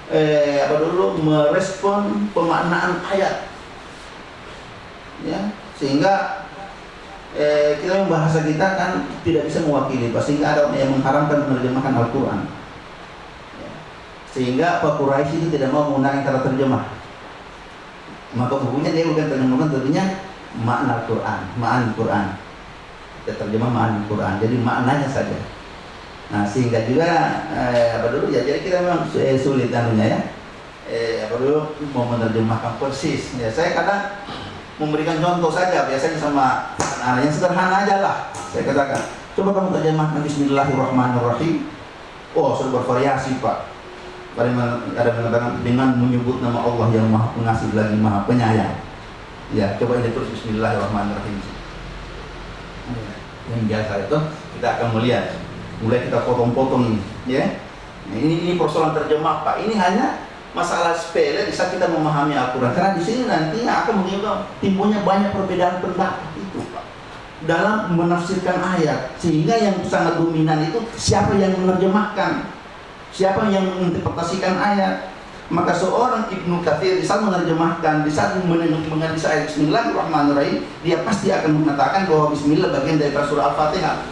eh, apa dulu merespon pemaknaan ayat. Ya sehingga eh, kita bahasa kita kan tidak bisa mewakili sehingga ada yang mengharamkan menerjemahkan Al-Quran. Sehingga Pak Quraisy itu tidak mau menggunakan kata terjemah. Maka bukunya dia bukan terjemahkan tentunya makna Al-Quran makna Al-Quran kita terjemah makna Al-Quran jadi maknanya saja. Nah sehingga juga eh, apa dulu ya jadi kita memang eh, sulit anunya ya. Eh, apa dulu mau menerjemahkan persis. Ya saya kadang memberikan contoh saja biasanya sama anak-anak yang sederhana aja lah saya katakan. Coba kamu terjemahkan Bismillahirrahmanirrahim. Oh sudah bervariasi pak ada mengatakan dengan menyebut nama Allah yang maha pengasih lagi maha penyayang. Ya coba ini terus Bismillahirrahmanirrahim. Yang biasa itu kita akan melihat. Mulai kita potong-potong ya. Nah, ini ini persoalan terjemah pak. Ini hanya masalah sepele bisa kita memahami Al-Quran. Karena di sini nantinya akan menimbulkan timbulnya banyak perbedaan pendapat itu Pak. Dalam menafsirkan ayat. Sehingga yang sangat dominan itu siapa yang menerjemahkan siapa yang menginterpretasikan ayat maka seorang Ibnu Kathir di saat menerjemahkan di saat mengenai ayat Bismillahirrahmanirrahim dia pasti akan mengatakan bahwa Bismillah bagian dari surah Al-Fatihah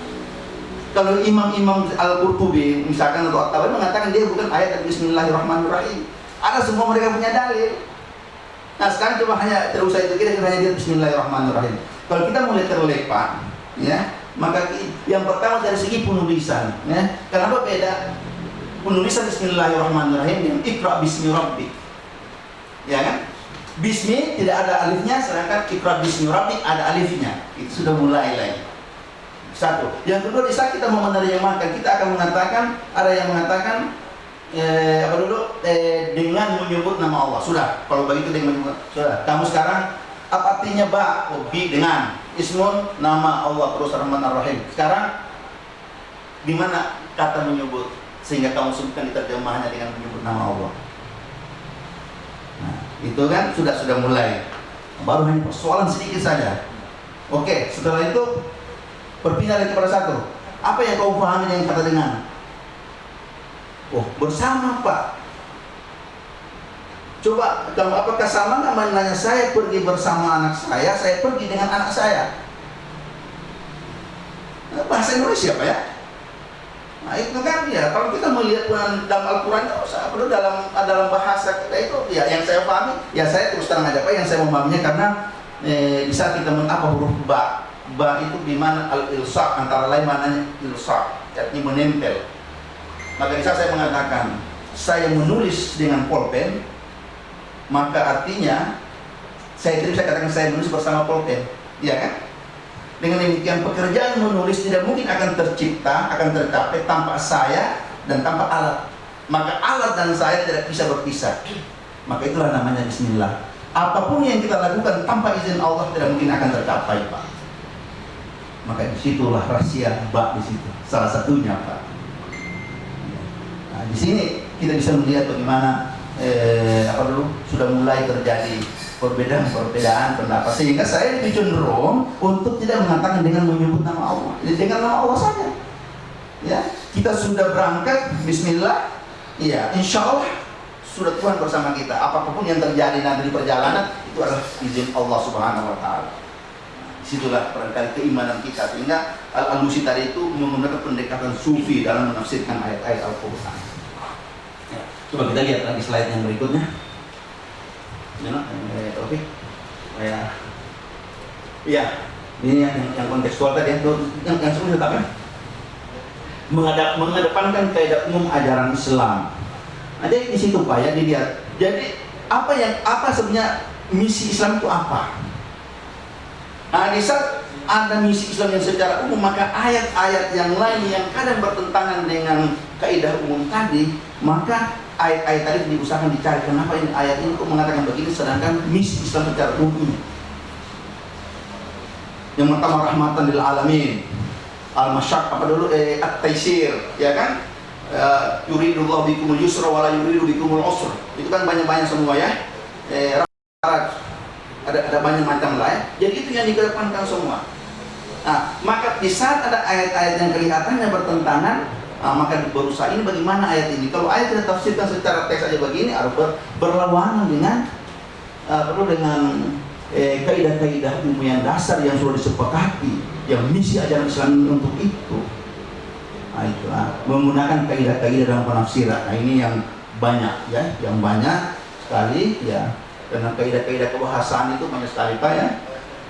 kalau imam-imam Al-Qurtubi misalkan atau At-Tabari mengatakan dia bukan ayat dari Bismillahirrahmanirrahim ada semua mereka punya dalil. Nah sekarang coba hanya terusai itu kita hanya Bismillahirrahmanirrahim. Kalau kita mulai terlepas, ya maka yang pertama dari segi penulisan, ya kenapa beda penulisan Bismillahirrahmanirrahim dengan Iqra Bismi Rabbi, ya kan? Bismi tidak ada alifnya, sedangkan Iqra Bismi Rabbi ada alifnya. Itu sudah mulai lagi. Satu. Yang kedua di saat kita mau menerjemahkan, kita akan mengatakan ada yang mengatakan eh, apa dulu? Eh, dengan menyebut nama Allah. Sudah. Kalau begitu dengan menyebut sudah. Kamu sekarang apa artinya ba? Oh, bi dengan. Ismun nama Allah terus rahman rahim. Sekarang di mana kata menyebut sehingga kamu sebutkan di terjemahannya dengan menyebut nama Allah nah itu kan sudah sudah mulai baru hanya persoalan sedikit saja oke setelah itu berpindah lagi kepada satu apa yang kau pahami dengan kata dengan Oh, bersama Pak. Coba, kalau apakah sama nggak menanya saya pergi bersama anak saya, saya pergi dengan anak saya? Nah, bahasa Indonesia Pak ya? Nah itu kan ya, kalau kita melihat dalam Al-Quran perlu dalam dalam bahasa kita itu ya yang saya pahami, ya saya terus terang aja Pak yang saya memahaminya karena eh, bisa kita apa huruf ba, ba itu di mana al-ilsak antara lain maknanya ilsak, artinya menempel. Maka bisa saya mengatakan, saya menulis dengan pulpen, maka artinya saya tidak bisa katakan saya menulis bersama pulpen, ya kan? Dengan demikian pekerjaan menulis tidak mungkin akan tercipta, akan tercapai tanpa saya dan tanpa alat. Maka alat dan saya tidak bisa berpisah. Maka itulah namanya Bismillah. Apa pun yang kita lakukan tanpa izin Allah tidak mungkin akan tercapai, Pak. Maka di situlah rahasia Pak di situ. Salah satunya, Pak. Nah, di sini kita bisa melihat bagaimana eh, apa dulu sudah mulai terjadi perbedaan-perbedaan pendapat sehingga saya lebih cenderung untuk tidak mengatakan dengan menyebut nama Allah, dengan nama Allah saja. Ya, kita sudah berangkat Bismillah, ya Insya Allah sudah Tuhan bersama kita. Apa pun yang terjadi nanti di perjalanan itu adalah izin Allah Subhanahu Wa Taala. Di situlah barangkali keimanan kita sehingga Al-Alusi tadi itu menggunakan pendekatan sufi dalam menafsirkan ayat-ayat Al-Quran. Coba kita lihat lagi slide yang berikutnya. Ini Ya. Iya, ini yang, yang kontekstual tadi yang yang, yang sebelumnya tapi mengadap, mengedepankan kaidah umum ajaran Islam. Nah, jadi di situ Pak ya dilihat. Jadi apa yang apa sebenarnya misi Islam itu apa? Nah, di saat ada misi Islam yang secara umum, maka ayat-ayat yang lain yang kadang bertentangan dengan kaidah umum tadi, maka ayat-ayat tadi diusahakan dicari. Kenapa ini ayat ini kok mengatakan begini? Sedangkan misi Islam secara umum. Yang pertama rahmatan lil alamin. Al masyak apa dulu? Eh at taisir ya kan? Uh, yuridullah bikumul yusra wala yuridu bikumul usra. Itu kan banyak-banyak semua ya. Eh, ada ada banyak macam lah ya. Jadi itu yang dikedepankan semua. Nah maka di saat ada ayat-ayat yang kelihatannya bertentangan Nah, maka berusaha ini bagaimana ayat ini? Kalau ayat tidak tafsirkan secara teks saja begini, harus ber, berlawanan dengan uh, perlu dengan eh, kaidah-kaidah ilmu yang dasar yang sudah disepakati, yang misi ajaran Islam untuk itu. Nah, itu nah, menggunakan kaidah-kaidah dalam penafsiran. Nah, ini yang banyak ya, yang banyak sekali ya. Dengan kaidah-kaidah kebahasaan itu banyak sekali Pak ya.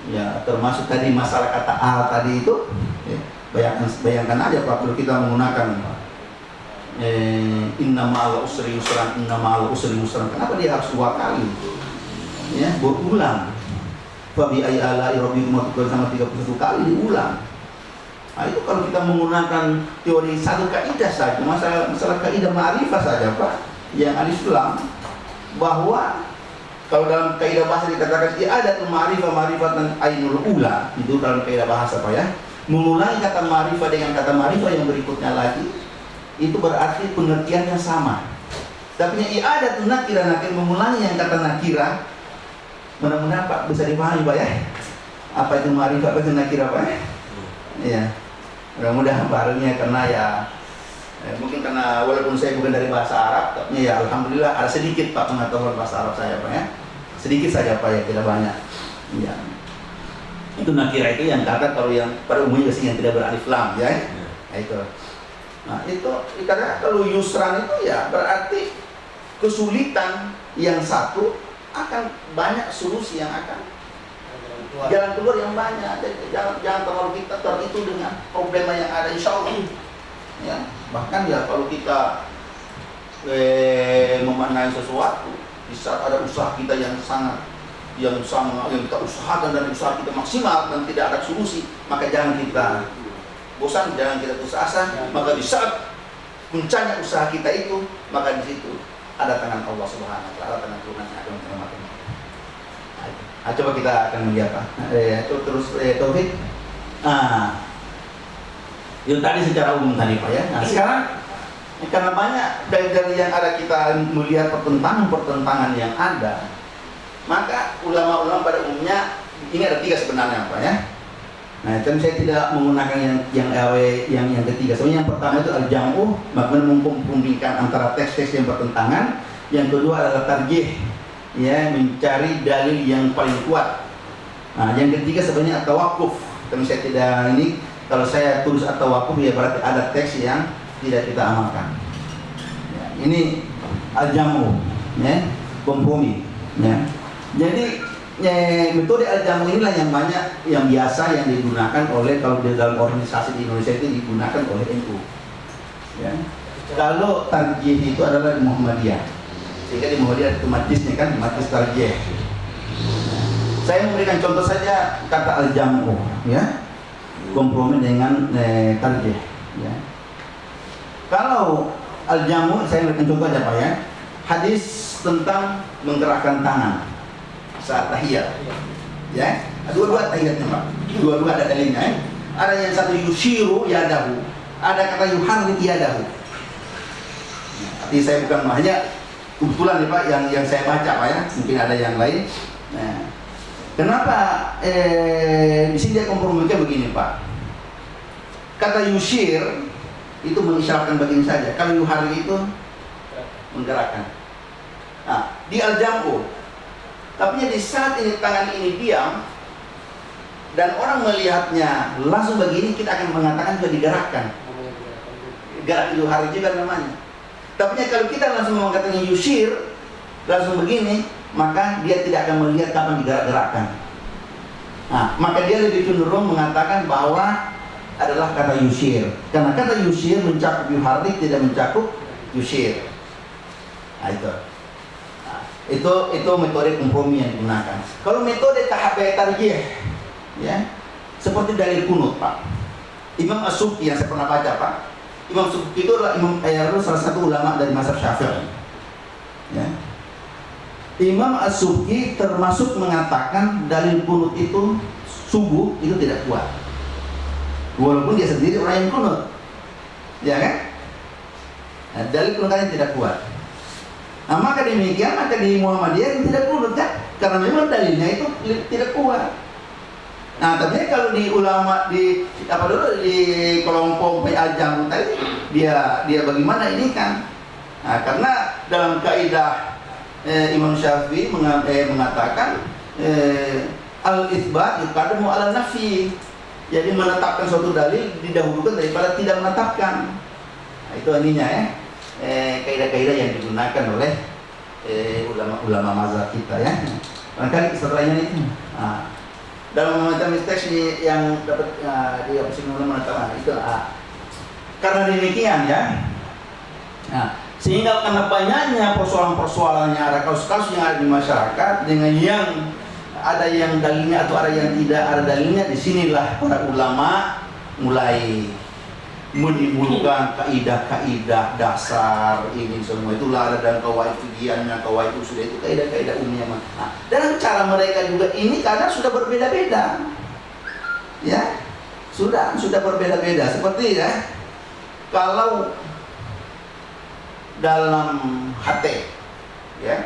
Ya, termasuk tadi masalah kata al tadi itu Bayangkan, bayangkan aja Pak, kalau kita menggunakan eh, inna ma'al usri yusran, inna ma'al usri yusran. Kenapa dia harus dua kali? Ya, berulang. Fabi ayala rabbikum sama 31 kali diulang. Nah, itu kalau kita menggunakan teori satu kaidah saja, masalah masalah kaidah ma'rifah saja Pak, yang ada Islam bahwa kalau dalam kaidah bahasa dikatakan ada tuh ma'rifah ma'rifah dan ainul ula itu dalam kaidah bahasa Pak ya mengulangi kata marifah dengan kata marifah yang berikutnya lagi itu berarti pengertian yang sama. Tapi yang ada tuh nakira nakir mengulangi yang kata nakira mudah-mudahan Pak bisa dipahami Pak ya? Apa itu marifah apa itu nakira Pak ya? Iya. Mudah-mudahan barunya karena ya eh, mungkin karena walaupun saya bukan dari bahasa Arab tapi ya Alhamdulillah ada sedikit Pak pengetahuan bahasa Arab saya Pak ya? Sedikit saja Pak ya tidak banyak. Iya itu nakira itu yang kata kalau yang pada umumnya biasanya yang tidak beralif lam ya. ya. Nah, itu. Nah, itu karena kalau yusran itu ya berarti kesulitan yang satu akan banyak solusi yang akan jalan keluar yang banyak. Jadi, jangan jangan terlalu kita teritu dengan problema yang ada insya Allah. Ya, bahkan ya kalau kita eh, memaknai sesuatu di saat ada usaha kita yang sangat yang sama yang kita usahakan dan usaha kita maksimal dan tidak ada solusi maka jangan kita bosan jangan kita putus asa. Maka di saat puncaknya usaha kita itu maka di situ ada tangan Allah Subhanahu wa taala tangan Tuhan yang akan menyelamatkan nah, coba kita akan melihat Pak. Eh, terus eh, Taufik. Nah itu tadi secara umum tadi Pak ya. Nah sekarang karena banyak dari, dari yang ada kita melihat pertentangan-pertentangan yang ada maka ulama-ulama pada umumnya ini ada tiga sebenarnya Pak ya. Nah, tapi saya tidak menggunakan yang yang yang yang ketiga. Soalnya yang pertama itu al-jam'u, bagaimana memperbandingkan antara teks-teks yang bertentangan. Yang kedua adalah tarjih, ya, mencari dalil yang paling kuat. Nah, yang ketiga sebenarnya at-tawaqquf. Tapi saya tidak ini kalau saya tulis at-tawaqquf ya berarti ada teks yang tidak kita amalkan. Ya, ini al-jam'u, ya, kompromi, ya. Jadi ya, metode al-jamu inilah yang banyak yang biasa yang digunakan oleh kalau di dalam organisasi di Indonesia itu digunakan oleh NU. Ya. Kalau tarjih itu adalah di Muhammadiyah. Sehingga di Muhammadiyah itu majlisnya kan majlis tarjih. Saya memberikan contoh saja kata al-jamu ya. Kompromi dengan eh, tarjih ya. Kalau al-jamu saya memberikan contoh aja Pak ya. Hadis tentang menggerakkan tangan saat tahiyat. Ya, dua-dua tahiyatnya Pak. Dua-dua ada dalilnya. Ya. Ada yang satu yushiru yadahu, ada kata yuharrik yadahu. Tapi saya bukan hanya kebetulan nih Pak yang yang saya baca Pak ya. Mungkin ada yang lain. Nah, kenapa eh, di sini dia kompromikan begini Pak? Kata yushir itu mengisyaratkan begini saja. Kalau yuharrik itu menggerakkan. Nah, di al-jam'u tapi di saat ini tangan ini diam dan orang melihatnya langsung begini kita akan mengatakan juga digerakkan. Gerak itu hari juga namanya. Tapi kalau kita langsung mengatakan yusir langsung begini, maka dia tidak akan melihat kapan digerak-gerakkan. Nah, maka dia lebih cenderung mengatakan bahwa adalah kata yusir. Karena kata yusir mencakup yuhardik tidak mencakup yusir. Nah, itu itu itu metode kompromi yang digunakan. Kalau metode KHB tarjih ya seperti dalil kunut Pak. Imam As-Subki yang saya pernah baca Pak. Imam Subki itu adalah Imam eh, salah satu ulama dari masa Syafi'i. Ya. Imam As-Subki termasuk mengatakan dalil kunut itu subuh itu tidak kuat. Walaupun dia sendiri orang yang kunut. Ya kan? Nah, dalil kunutnya tidak kuat Nah, maka demikian maka di Muhammadiyah tidak kunut kan? Karena memang dalilnya itu tidak kuat. Nah, tapi kalau di ulama di apa dulu di kelompok PA Jamu tadi dia dia bagaimana ini kan? Nah, karena dalam kaidah eh, Imam Syafi'i eh, mengatakan eh, al-itsbat yuqaddamu ala nafi. Jadi menetapkan suatu dalil didahulukan daripada tidak menetapkan. Nah, itu ininya ya. Eh, kaidah-kaidah yang digunakan oleh eh, ulama-ulama mazhab kita ya. Barangkali setelahnya itu. Nah, dalam memecah teks yang dapat uh, di opsi mengatakan itu uh, karena demikian ya. Nah, sehingga karena banyaknya persoalan-persoalannya ada kasus-kasus yang ada di masyarakat dengan yang ada yang dalilnya atau ada yang tidak ada dalilnya di sinilah para ulama mulai menimbulkan kaidah-kaidah dasar ini semua. Itulah ada dalam kawaid fikiannya kawaid usul itu kaidah-kaidah umumnya nah, dan cara mereka juga ini kadang sudah berbeda-beda. Ya sudah sudah berbeda-beda. Seperti ya kalau dalam HT ya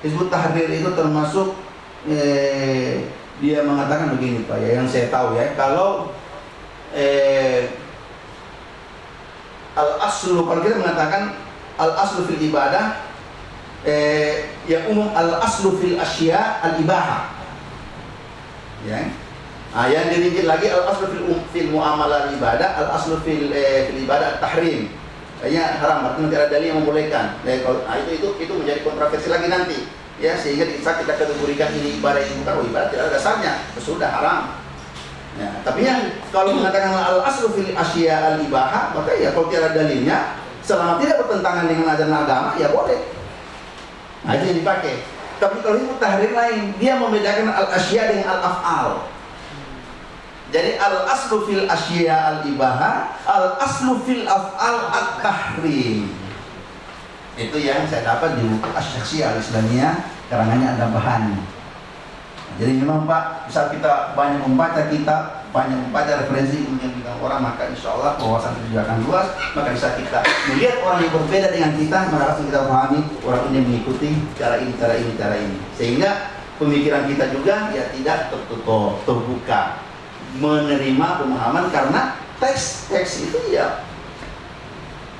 Hizbut Tahrir itu termasuk eh, dia mengatakan begini Pak ya yang saya tahu ya kalau eh, al aslu kalau kita mengatakan al aslu fil ibadah eh, yang umum al aslu fil asya al ibaha ya. Nah, yang dirinci lagi al aslu fil um, fil muamalah ibadah al aslu fil eh, fil ibadah tahrim kayaknya haram artinya tidak ada dalil yang membolehkan. Nah, kalau, nah, itu itu itu menjadi kontroversi lagi nanti. Ya sehingga bisa kita kategorikan ini ibadah ini bukan ibadah tidak ada dasarnya. Sudah haram Ya, tapi yang kalau mengatakan al aslu fil asya al ibaha, maka ya kalau tiada dalilnya, selama tidak bertentangan dengan ajaran agama, ya boleh. Nah, itu yang dipakai. Tapi kalau itu tahrir lain, dia membedakan al asya dengan al afal. Jadi al aslu fil asya al ibaha, al aslu fil afal at tahrim. Itu yang saya dapat di buku Asyaksi al Islamiyah karangannya ada bahan. Jadi memang Pak, bisa kita banyak membaca kita, banyak membaca referensi kemudian kita orang, maka insya Allah wawasan kita juga akan luas, maka bisa kita melihat orang yang berbeda dengan kita, maka kita pahami orang ini mengikuti cara ini, cara ini, cara ini. Sehingga pemikiran kita juga ya tidak tertutup, terbuka, menerima pemahaman karena teks-teks itu ya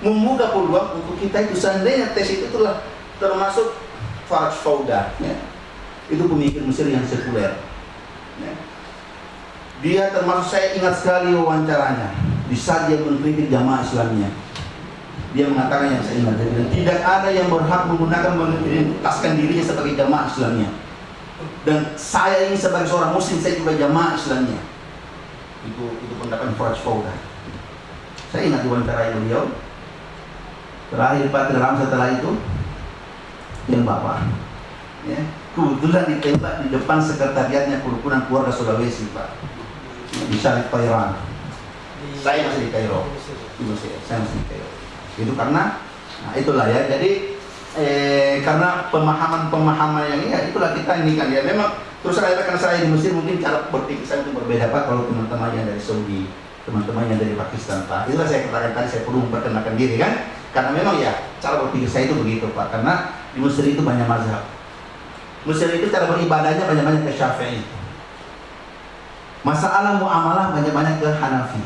membuka peluang untuk kita itu. Seandainya teks itu telah termasuk Faraj Fauda ya itu pemikir Mesir yang sekuler. Ya. Dia termasuk saya ingat sekali wawancaranya di saat dia mengkritik jamaah Islamnya. Dia mengatakan yang saya ingat, dan tidak ada yang berhak menggunakan mengidentitaskan dirinya sebagai jamaah Islamnya. Dan saya ini sebagai seorang Muslim saya juga jamaah Islamnya. Itu itu pendapat Faraj Fauda. Saya ingat wawancara beliau. Terakhir Pak Tiram setelah itu yang Bapak. Ya, kebetulan ditembak di depan sekretariatnya kerukunan keluarga Sulawesi Pak. Di Syarif Thailand saya masih di Kairo. Saya masih di Kairo. Itu karena nah itulah ya. Jadi eh, karena pemahaman-pemahaman yang ini ya itulah kita ini kan ya. Memang terus saya karena saya di Mesir mungkin cara berpikir saya itu berbeda Pak kalau teman-teman yang dari Saudi teman-teman yang dari Pakistan Pak. Itulah saya katakan tadi saya perlu memperkenalkan diri kan. Karena memang ya cara berpikir saya itu begitu Pak. Karena di Mesir itu banyak mazhab Mesir itu cara beribadahnya banyak-banyak ke Syafi'i. Masalah muamalah banyak-banyak ke Hanafi.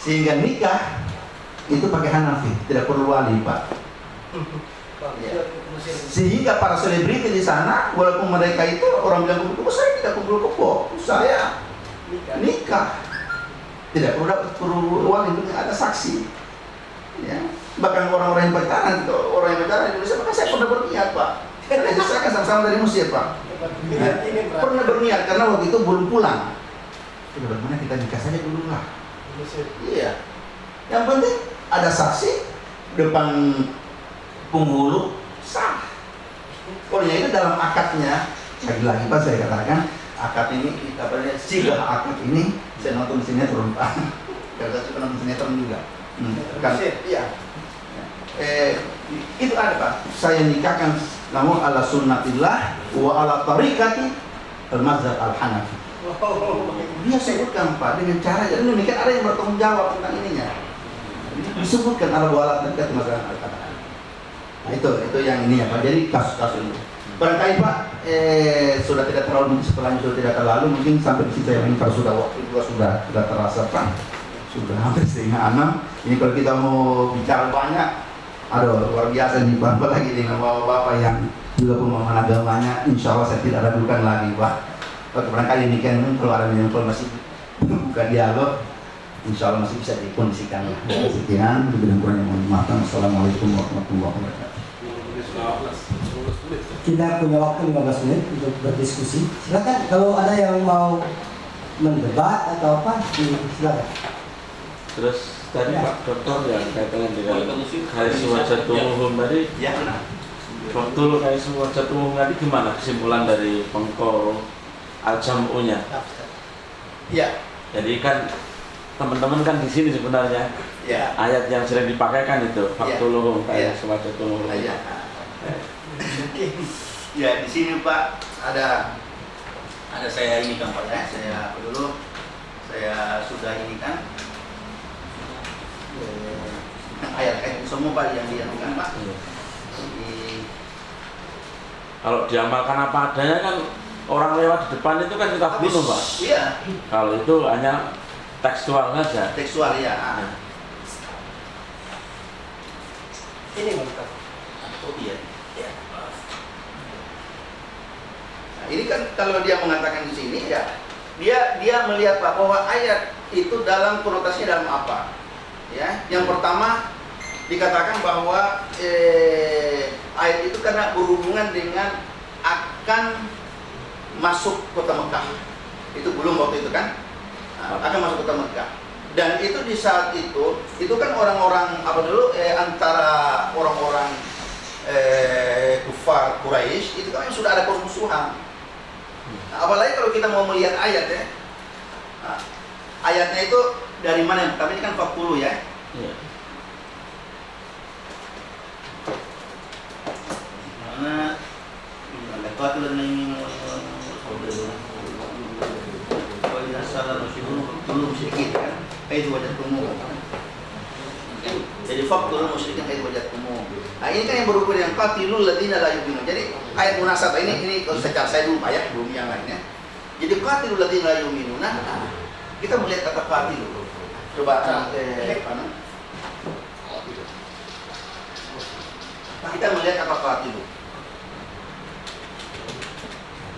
Sehingga nikah itu pakai Hanafi, tidak perlu wali, Pak. Ya. Sehingga para selebriti di sana, walaupun mereka itu orang bilang kumpul kebo, saya tidak kumpul kebo, saya nikah. Tidak perlu dapat perlu wali, ada saksi. Ya. Bahkan orang-orang yang pacaran, orang yang pacaran di Indonesia, maka saya pernah berniat, Pak karena saya kan sama-sama dari Mesir Pak. Nah, pernah berniat karena waktu itu belum pulang. Kita bagaimana kita nikah saja dulu lah. Iya. Yang penting ada saksi depan penghulu sah. Pokoknya itu dalam akadnya lagi-lagi Pak saya katakan akad ini apa namanya sigah akad ini saya nonton sinetron Pak. *laughs* Karena saya nonton sinetron juga. Hmm. Kan, iya. Eh, itu ada Pak. Saya nikahkan namun ala sunnatillah wa ala tarikati al-mazhab al-hanafi. Dia sebutkan Pak dengan cara jadi demikian ada yang bertanggung jawab tentang ininya. Disebutkan ala wa ala tarikat mazhab al-hanafi. Nah itu itu yang ini ya Pak. Jadi kasus-kasus ini. Barangkali Pak eh, sudah tidak terlalu setelahnya sudah tidak terlalu mungkin sampai di situ ya ini kalau sudah waktu juga sudah sudah terasa pak. Sudah hampir setengah enam. Ini kalau kita mau bicara banyak aduh luar biasa nih bapak lagi dengan bapak-bapak yang juga pemahaman agamanya? Insya Allah saya tidak ragukan lagi pak. Oke, barangkali ini kan kalau ada yang masih buka dialog insya Allah masih bisa dikondisikan sekian lebih dan kurangnya mohon maaf. Assalamualaikum warahmatullahi wabarakatuh. Kita punya waktu 15 menit untuk berdiskusi. Silakan kalau ada yang mau mendebat atau apa, silakan. Terus tadi Ya. Pak Dokter yang kaitannya dengan Karis wajah umum tadi, ya benar waktu Karis wajah umum tadi gimana kesimpulan dari pengko Al-Jam'u-nya? ya Jadi kan teman-teman kan di sini sebenarnya ya ayat yang sering dipakai kan itu faktuluhum Iya. Karis wajah umum. ya Oke. ya di sini Pak ada ada saya ini kan Pak ya saya dulu saya sudah ini kan ayat-ayat semua Pak yang dianukan Pak Iya. Kalau diamalkan apa adanya kan orang lewat di depan itu kan kita bunuh Pak. iya Kalau itu hanya tekstual saja. tekstual ya Ini mantap. oh iya Ya. Nah, ini kan kalau dia mengatakan di sini ya dia dia melihat Pak bahwa ayat itu dalam konotasinya dalam apa ya yang pertama dikatakan bahwa eh, ayat itu karena berhubungan dengan akan masuk kota Mekah. Itu belum waktu itu kan? Nah, akan masuk kota Mekah. Dan itu di saat itu itu kan orang-orang apa dulu eh, antara orang-orang eh, kufar Quraisy itu kan sudah ada permusuhan. Nah, apalagi kalau kita mau melihat ayat ya. Nah, ayatnya itu dari mana? Yang pertama ini kan 40 ya. Iya. Mana ini belum sedikit kan? Wajah umum. Jadi musyrikin wajah umum. Nah ini kan yang berhubungan dengan qatilul ladina la yu'minun Jadi ayat munasabah ini ini kalau secara saya dulu ayat belum yang lainnya. Jadi qatilul ladina la yu'minun Nah kita melihat kata qatil Coba mana? Kita melihat kata qatil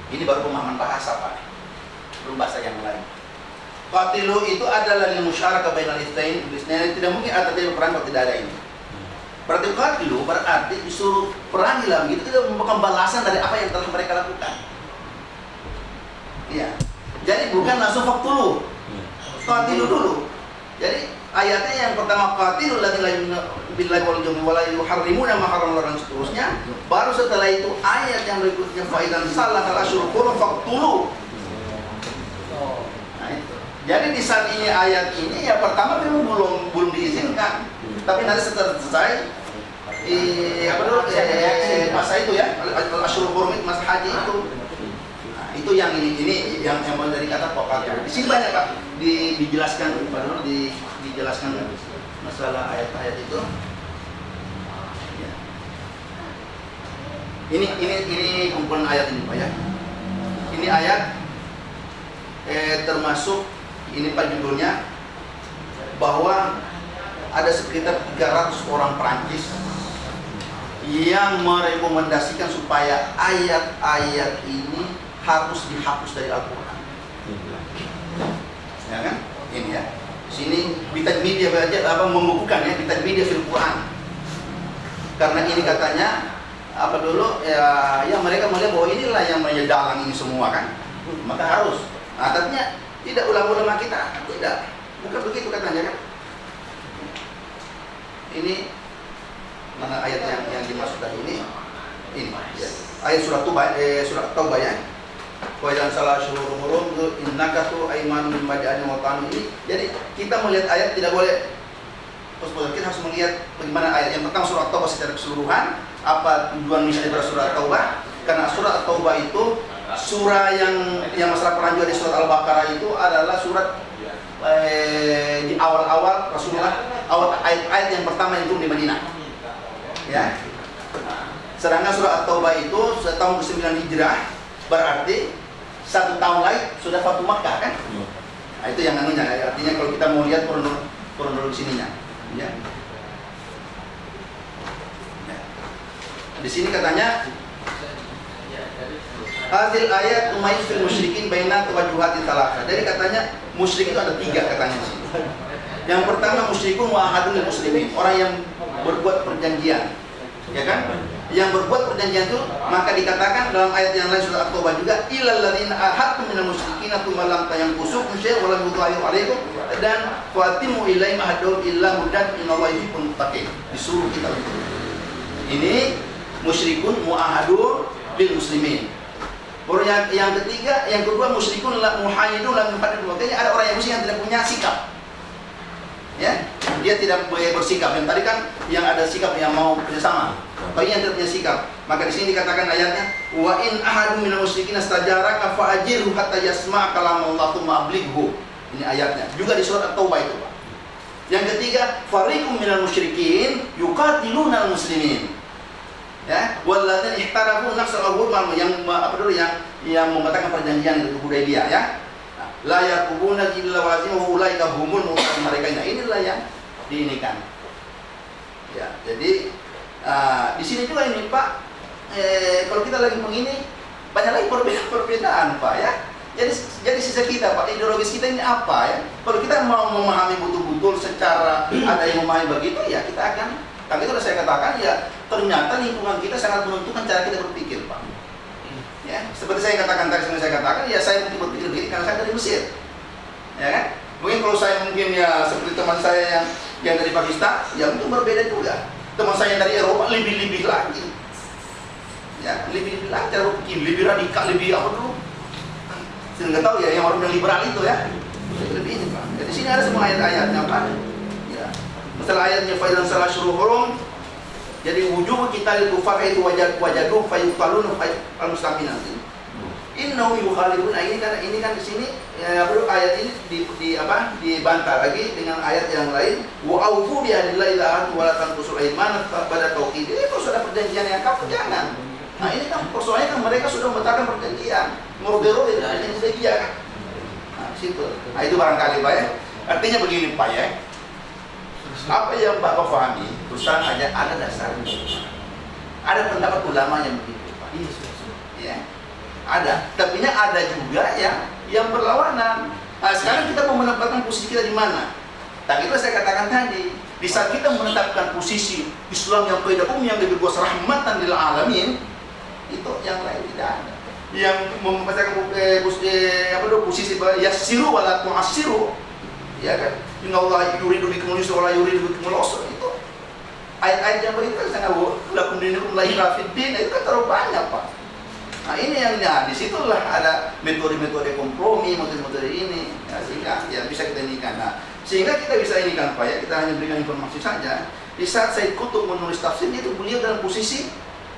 Ini baru pemahaman bahasa Pak belum bahasa yang lain. Qatilu itu adalah lil musyarakah bainal itsnain bisnain tidak mungkin ada terjadi perang kalau tidak ada ini. Berarti qatilu berarti disuruh perangilah begitu itu merupakan balasan dari apa yang telah mereka lakukan. Iya. Jadi bukan langsung faktulu. Qatilu dulu. Jadi ayatnya yang pertama qatilu ladzina billahi wal yawmil wala yuharrimuna ma harrama dan seterusnya. Baru setelah itu ayat yang berikutnya faidan salah al asyhurul hurum faktulu. Nah, itu. Jadi di saat ini ayat ini ya pertama memang belum belum diizinkan, tapi nanti setelah selesai eh, apa dulu eh, masa itu ya al itu masa haji itu nah, itu yang ini ini yang yang dari kata pokok di sini banyak pak. Di, dijelaskan dulu di, dijelaskan masalah ayat-ayat itu. Ya. ini ini ini kumpulan ayat ini pak ya. Ini ayat eh, termasuk ini pak judulnya bahwa ada sekitar 300 orang Perancis yang merekomendasikan supaya ayat-ayat ini harus dihapus dari Al-Quran. Ya kan? Ini ya. Di sini Bitaj Media belajar apa membukukan ya Bitaj Media fil Quran. Karena ini katanya apa dulu ya, ya mereka melihat bahwa inilah yang menyedalang ini semua kan. Maka harus Nah, artinya tidak ulama-ulama kita, tidak. Bukan begitu katanya kan. Ini mana ayat yang yang dimaksud tadi ini? Ini ya. ayat surat Taubah eh, surat Taubah ya. Wa idan salah syuhur hurum innaka tu aiman min ba'dani wa ini. Jadi kita melihat ayat tidak boleh terus kita harus melihat bagaimana ayat yang pertama surat Taubah secara keseluruhan apa tujuan misalnya dari surat Taubah karena surat Taubah itu surah yang yang masalah perang juga di surat Al-Baqarah itu adalah surat eh, di awal-awal Rasulullah awal ayat-ayat yang pertama yang turun di Madinah. Ya. Sedangkan surat At-Taubah itu tahun ke-9 Hijrah berarti satu tahun lagi sudah Fatu Makkah kan? Iya. Nah, itu yang anunya, artinya kalau kita mau lihat kronologi, sininya, ya. Ya. Di sini katanya Hadil ayat umayyiz fil musyrikin baina tawajuhati talaka. Jadi katanya musyrik itu ada tiga katanya di sini. Yang pertama musyrikun muahadun muslimin, orang yang berbuat perjanjian. Ya kan? Yang berbuat perjanjian itu maka dikatakan dalam ayat yang lain surat At-Taubah juga ilal ladzina ahadtum minal musyrikin tsumma lam tayanqusukum syai'an wa lam yudhahiru 'alaikum dan fatimu ilaihim ahadum illa mudan innallaha yuhibbul muttaqin. Disuruh kita untuk ini musyrikun muahadun bil muslimin. Yang, yang ketiga, yang kedua musyrikun la muhayyidun lam yuhaddid Makanya ada orang yang musyrik yang tidak punya sikap. Ya, dia tidak bersikap. Yang tadi kan yang ada sikap yang mau kerjasama. Punya sikap, maka di sini dikatakan ayatnya, wa in ahadun minal musyrikin astajaraka fa ajirhu hatta yasma' kalam Allah tsumma ablighu. Ini ayatnya. Juga di surat At-Taubah itu, Pak. Yang ketiga, fariqum minal musyrikin yuqatiluna muslimin ya walladzina ihtarafu awwal yang apa dulu yang yang membatalkan perjanjian itu Hudaybiyah ya la yakubuna illa wazim wa ulaika humul mereka nah inilah yang diinikan ya jadi uh, di sini juga ini Pak eh, kalau kita lagi begini banyak lagi perbedaan-perbedaan Pak ya jadi jadi sisa kita Pak ideologis kita ini apa ya kalau kita mau memahami betul-betul secara ada yang memahami begitu ya kita akan tapi kalau saya katakan ya ternyata lingkungan kita sangat menentukan cara kita berpikir, Pak. Ya, seperti saya katakan tadi, saya katakan, ya saya mungkin berpikir begini karena saya dari Mesir, ya kan? Mungkin kalau saya mungkin ya seperti teman saya yang yang dari Pakistan, ya mungkin berbeda juga. Teman saya dari Eropa lebih-lebih lagi, ya lebih-lebih lagi cara lebih radikal, lebih apa dulu? Saya nggak tahu ya yang orang yang liberal itu ya, lebih ini Pak. Jadi sini ada semua ayat-ayatnya Pak. Ya, Masalah ayatnya failan salah syuruh hurum jadi wujud kita itu kufar itu wajad wajaduh fayuqalun al muslimin nanti. Innahu yukhalifun nah, ini kan ini kan di sini ya ayat ini di, di apa dibantah lagi dengan ayat yang lain wa aufu bi ahdillahi la wa la tanqusul iman pada tauhid. Ini kalau sudah perjanjian yang kamu jangan. Nah ini kan persoalannya kan mereka sudah membatalkan perjanjian. Murderu itu yang sudah dia kan. Nah, situ. Nah itu barangkali Pak ya. Artinya begini Pak ya apa yang Bapak pahami perusahaan hanya ada dasarnya ada pendapat ulama yang begitu Pak ya ada. Tapi ada juga yang yang berlawanan. Nah, sekarang kita mau menempatkan posisi kita di mana? Tapi itu saya katakan tadi di saat kita menetapkan posisi Islam yang pada umum yang lebih luas rahmatan lil alamin itu yang lain tidak ada. Yang membacakan eh, eh, apa posisi yasiru wala tu'asiru ya kan? Inna Allah yuridu bikumul yusra wa la yuridu bikumul usra. Itu ayat-ayat yang begitu kan sangat lakum dinukum la din. Itu kan terlalu banyak Pak. Nah ini yang ya di situlah ada metode-metode kompromi, metode-metode ini ya, sehingga ya bisa kita inikan. Nah sehingga kita bisa inikan Pak ya kita hanya berikan informasi saja. Di saat saya kutuk menulis tafsir itu beliau dalam posisi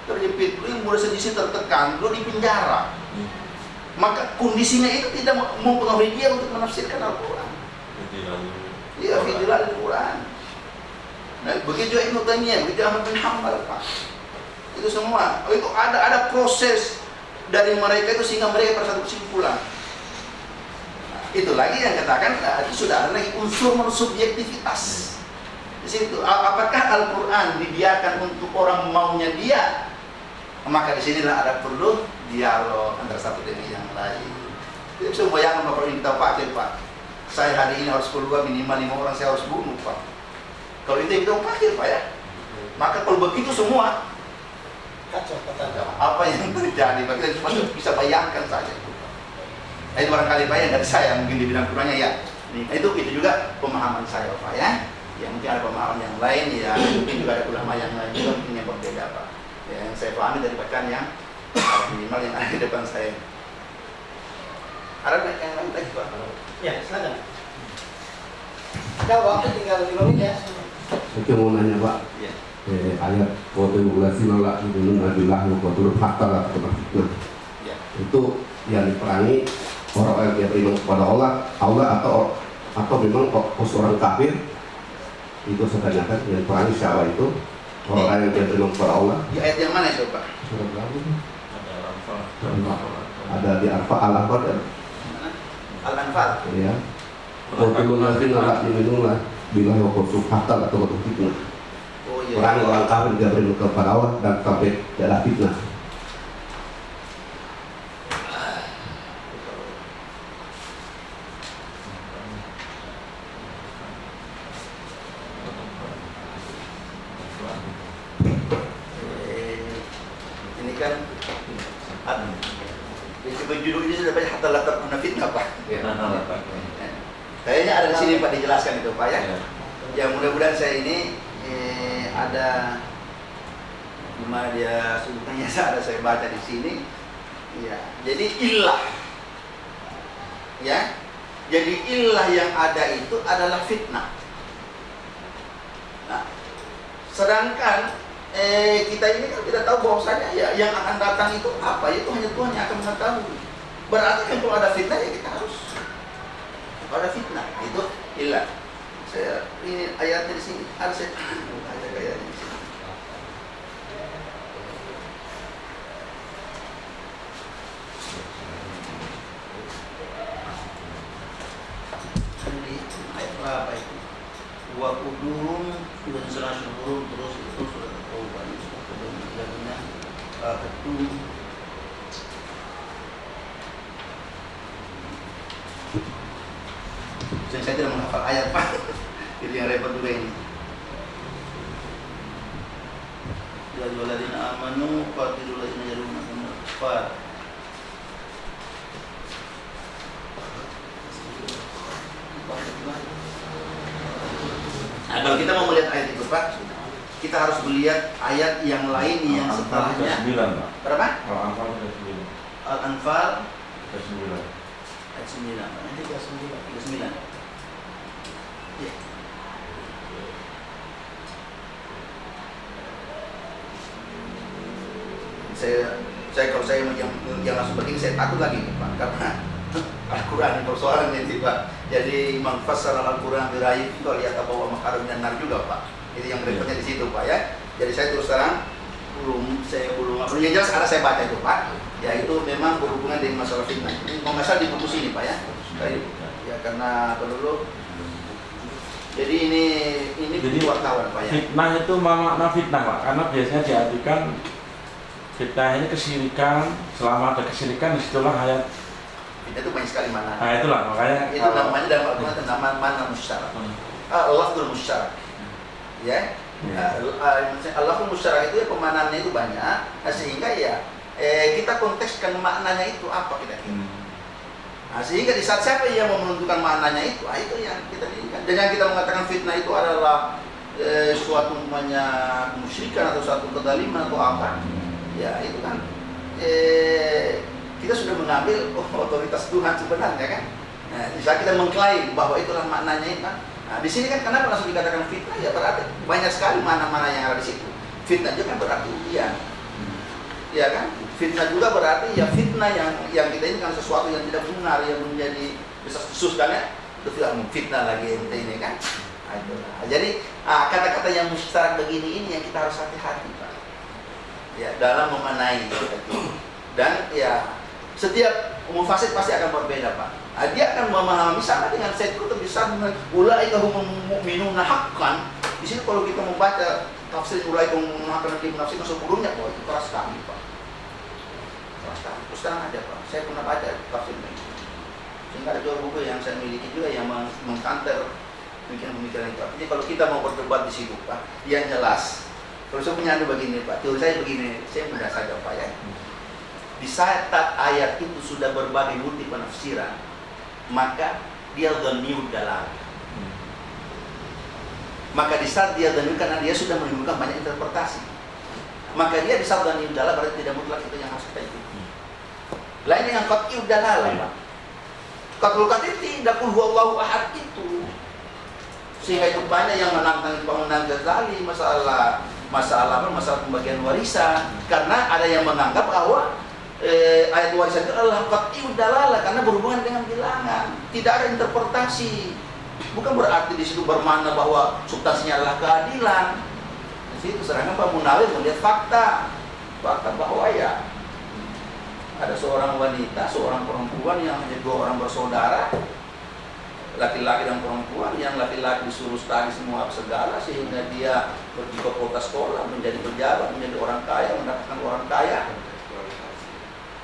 terjepit, beliau mulai sedisi tertekan, beliau di penjara. Maka kondisinya itu tidak mempengaruhi dia untuk menafsirkan Al-Quran. Iya, fidilah Al-Quran. Nah, begitu juga Ibnu Taimiyah, begitu Ahmad bin Hanbal, Pak. Itu semua. Oh, itu ada ada proses dari mereka itu sehingga mereka pada satu kesimpulan. Itu lagi yang katakan nah, itu sudah ada lagi unsur subjektivitas. Di situ apakah Al-Qur'an dibiarkan untuk orang maunya dia? Maka di sinilah ada perlu dialog antara satu dengan yang lain. Itu bisa bayangkan Bapak ini kita pakai Pak saya hari ini harus keluar minimal lima orang saya harus bunuh pak kalau itu kita pakir pak ya maka kalau begitu semua apa yang terjadi? Kita cuma bisa bayangkan saja. Nah, itu barangkali ya dari saya mungkin di bidang kurangnya ya. Nah, itu itu juga pemahaman saya pak ya. Ya mungkin ada pemahaman yang lain ya. Mungkin juga ada ulama yang lain juga mungkin yang berbeda pak. Ya, yang saya pahami dari bacaan yang minimal yang ada di depan saya. Ada yang lain lagi pak? Ya, silakan. Kalau waktu tinggal lima menit ya. Saya mau nanya Pak, ya. Eh, ayat kode ulasi nolak gunung adalah kotor fakta lah fitnah. Ya. Itu yang diperangi orang yang beriman kepada Allah, Allah atau atau memang seorang kafir itu sebenarnya kan yang perangi siapa itu orang yang dia beriman kepada Allah. Di ayat yang mana ya Pak? Surat berapa? Ada di Arfa al Arfa Al-Anfal. ya Qulul ladzina la yu'minuna billahi wa qul hatta la tuqatu fitnah Oh iya. orang orang kafir dia beriman kepada Allah dan sampai tidak ada fitnah Eh, ini kan ad- di judul ini sudah banyak hatta latar guna fitnah pak. Kayaknya ada di sini pak dijelaskan itu pak ya. Ya mudah-mudahan saya ini eh, ada gimana dia sebutnya ada saya baca di sini. Ya, jadi ilah. Ya, jadi ilah yang ada itu adalah fitnah. Nah, sedangkan eh, kita ini kan tidak tahu bahwasanya ya yang akan datang itu apa itu hanya Tuhan yang akan mengetahui. Berarti kan kalau ada fitnah ya kita harus ada fitnah itu ilah. Saya ini ayatnya di sini harus saya ada ayatnya di sini. Di ayat berapa itu? Wa kudurum dan surah syukur terus itu sudah taubat sudah kemudian ketum saya, saya tidak menghafal ayat pak itu yang repot juga ini Ya ayyuhalladzina amanu qatilul ladzina yalunakum minal kufar Nah, kalau kita mau melihat ayat itu Pak, kita harus melihat ayat yang lain yang setelahnya. sembilan pak Berapa? kalau angka ada sembilan Al-Anfal sembilan ayat 9. Nanti 39. 39. Ya. Saya saya kalau saya yang, yang langsung begini saya takut lagi Pak karena *laughs* Al-Quran persoalan ini Pak jadi Imam Fassar Al-Quran birayi itu lihat bahwa makarim dan nar juga Pak itu yang repotnya di situ Pak ya jadi saya terus terang belum saya belum belum jelas karena saya baca itu Pak ya itu memang berhubungan dengan masalah fitnah. Ini kalau nggak salah di buku sini Pak ya? Ya karena dulu jadi ini ini Jadi, wartawan Pak ya? fitnah itu makna fitnah pak karena biasanya diartikan fitnah ini kesirikan selama ada kesirikan di situlah ayat fitnah itu banyak sekali mana nah itulah makanya itu kalau- namanya dalam Al-Quran itu nama mana musyarak. Hmm. ah, lafzul musyarak. Ya? Ya. Allahul musyarak itu ya pemanannya itu banyak sehingga ya eh, kita kontekskan maknanya itu apa kita kira Hmm. Nah, sehingga di saat siapa yang mau menentukan maknanya itu, ah, itu yang kita dirikan. Dengan kita mengatakan fitnah itu adalah eh, suatu umpamanya kemusyrikan atau suatu kedaliman atau apa, ya itu kan eh, kita sudah mengambil *laughs* otoritas Tuhan sebenarnya kan. Nah, di saat kita mengklaim bahwa itulah maknanya itu kan. Nah, di sini kan kenapa langsung dikatakan fitnah? Ya berarti banyak sekali mana-mana yang ada di situ. Fitnah juga kan berarti ujian ya kan? Fitnah juga berarti ya fitnah yang yang kita ini kan sesuatu yang tidak benar yang menjadi bisa khusus kan ya? Itu tidak fitnah lagi ente ini kan? Nah. Nah, jadi ah, kata-kata yang mustarak begini ini yang kita harus hati-hati pak. Ya dalam memanai dan ya setiap mufasid pasti akan berbeda pak. Nah, dia akan memahami sama dengan saya itu bisa dengan ulai kahum mu'minuna haqqan. Di sini kalau kita membaca tafsir ulai kahum haqqan di nafsir sebelumnya bahwa itu keras sekali pak sekali terus terang aja pak. Saya pernah baca tafsirnya sehingga ada dua buku yang saya miliki juga yang meng- mengkanter pemikiran-pemikiran itu artinya kalau kita mau berdebat di situ pak yang jelas kalau saya punya anu begini pak teori saya begini saya mudah saja pak ya. Di saat ayat itu sudah berbagai multi penafsiran maka dia dhaniud dalam maka di saat dia dhaniud karena dia sudah menimbulkan banyak interpretasi. Maka dia di saat dalam berarti tidak mutlak itu yang harus kita ikuti lain yang qat'iud dalalah Pak. Qatul qatil tidak kul huwallahu ahad itu. Sehingga itu banyak yang menantang bangunan Ghazali masalah masalah apa masalah pembagian warisan. Karena ada yang menganggap bahwa eh, ayat warisan itu adalah qat'iud dalalah karena berhubungan dengan bilangan. Tidak ada interpretasi. Bukan berarti di situ bermakna bahwa substansinya adalah keadilan. Di situ sedangkan Pak Munawir melihat fakta. Fakta bahwa ya ada seorang wanita, seorang perempuan yang hanya dua orang bersaudara, laki-laki dan perempuan yang laki-laki disuruh study semua segala sehingga dia pergi ke kota sekolah menjadi pejabat menjadi orang kaya mendapatkan orang kaya.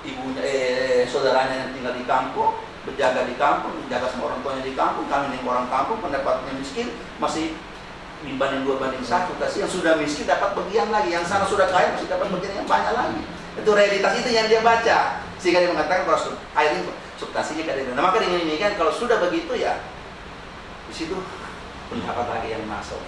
Ibunya eh saudaranya yang tinggal di kampung berjaga di kampung menjaga sama orang tuanya di kampung kami yang orang kampung pendapatannya miskin masih dibanding dua banding satu kasih yang sudah miskin dapat bagian lagi yang sana sudah kaya masih dapat bagian yang banyak lagi itu realitas itu yang dia baca sehingga dia mengatakan kalau air ini substansinya kada Nah maka dengan ini kan kalau sudah begitu ya di situ pendapat lagi yang masuk.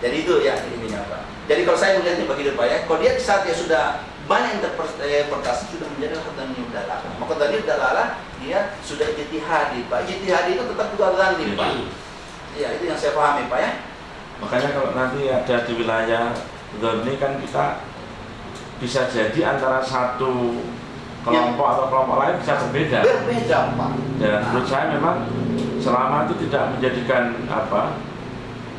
Jadi itu ya ini apa. Jadi kalau saya melihatnya begitu Pak ya, kalau dia di saat dia sudah banyak interpretasi sudah menjadi khatan dalalah. Maka tadi dalalah dia sudah ijtihadi Pak. Ijtihadi itu tetap juga nih Pak. Ya itu yang saya pahami Pak ya. Makanya kalau nanti ada di wilayah ini kan kita bisa jadi antara satu kelompok atau kelompok lain bisa berbeda. Berbeda, Pak. Dan menurut saya memang selama itu tidak menjadikan apa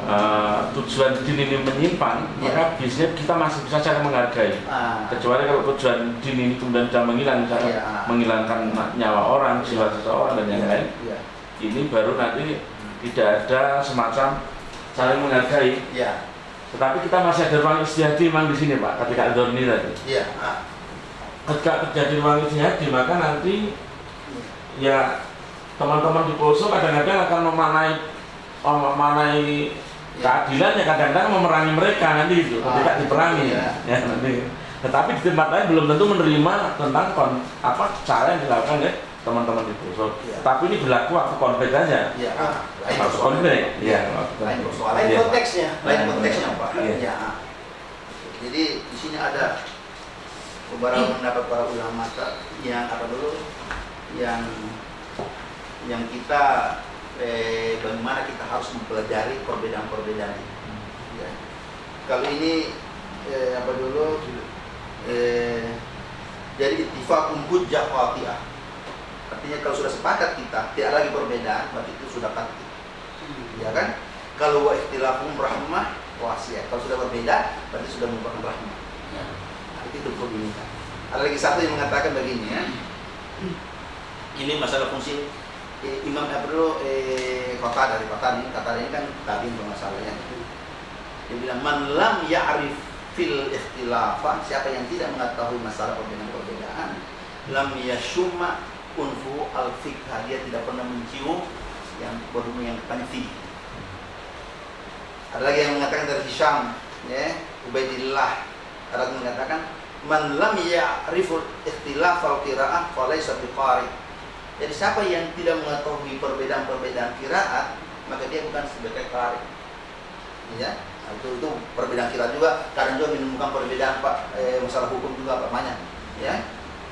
uh, tujuan din ini menyimpan, ya. maka biasanya kita masih bisa cara menghargai. Ah. Kecuali kalau tujuan din ini kemudian sudah menghilang, misalnya ya. menghilangkan nyawa orang, jiwa seseorang dan yang ya. lain, ya. ini baru nanti tidak ada semacam saling menghargai. Ya. Tetapi kita masih ada ruang istihadi memang di sini Pak, ketika ini tadi. Iya. Ketika terjadi ruang istihadi maka nanti ya teman-teman di poso kadang-kadang akan memanai oh, memanai keadilan ya kadang-kadang memerangi mereka nanti itu ah, ketika diperangi ya. ya nanti tetapi di tempat lain belum tentu menerima tentang kon, apa cara yang dilakukan oleh teman-teman di poso ya. tapi ini berlaku waktu konflik saja ya. Ah, waktu konflik. Ya, lain lain ya. konteksnya. Lain konteksnya. pak. Ya. ya. jadi di sini ada beberapa pendapat para ulama yang apa dulu? Yang yang kita eh, bagaimana kita harus mempelajari perbedaan-perbedaan ya. kalau ini eh, apa dulu? Eh, jadi ittifaqun hujjah wati'ah artinya kalau sudah sepakat kita tidak lagi perbedaan berarti itu sudah pasti ya kan kalau wa ikhtilafum rahmah wasiat kalau sudah berbeda berarti sudah merupakan rahmah itu kan. Ada lagi satu yang mengatakan begini ya. Ini masalah fungsi eh, Imam Abdul eh, kota dari kota ini kata ini kan tadi masalahnya. Dia bilang man lam ya'rif fil ikhtilafah siapa yang tidak mengetahui masalah perbedaan-perbedaan lam yashuma unfu al fikha dia tidak pernah mencium yang berhubungan yang tentang Ada lagi yang mengatakan dari Hisham ya, Ubaidillah ada yang mengatakan man lam ya'riful ikhtilaf al qiraah falaysa biqari. Jadi siapa yang tidak mengetahui perbedaan-perbedaan kiraat, maka dia bukan sebagai qari. Ya, nah, itu itu perbedaan kiraat juga kadang juga menemukan perbedaan Pak eh, masalah hukum juga Pak banyak. Ya.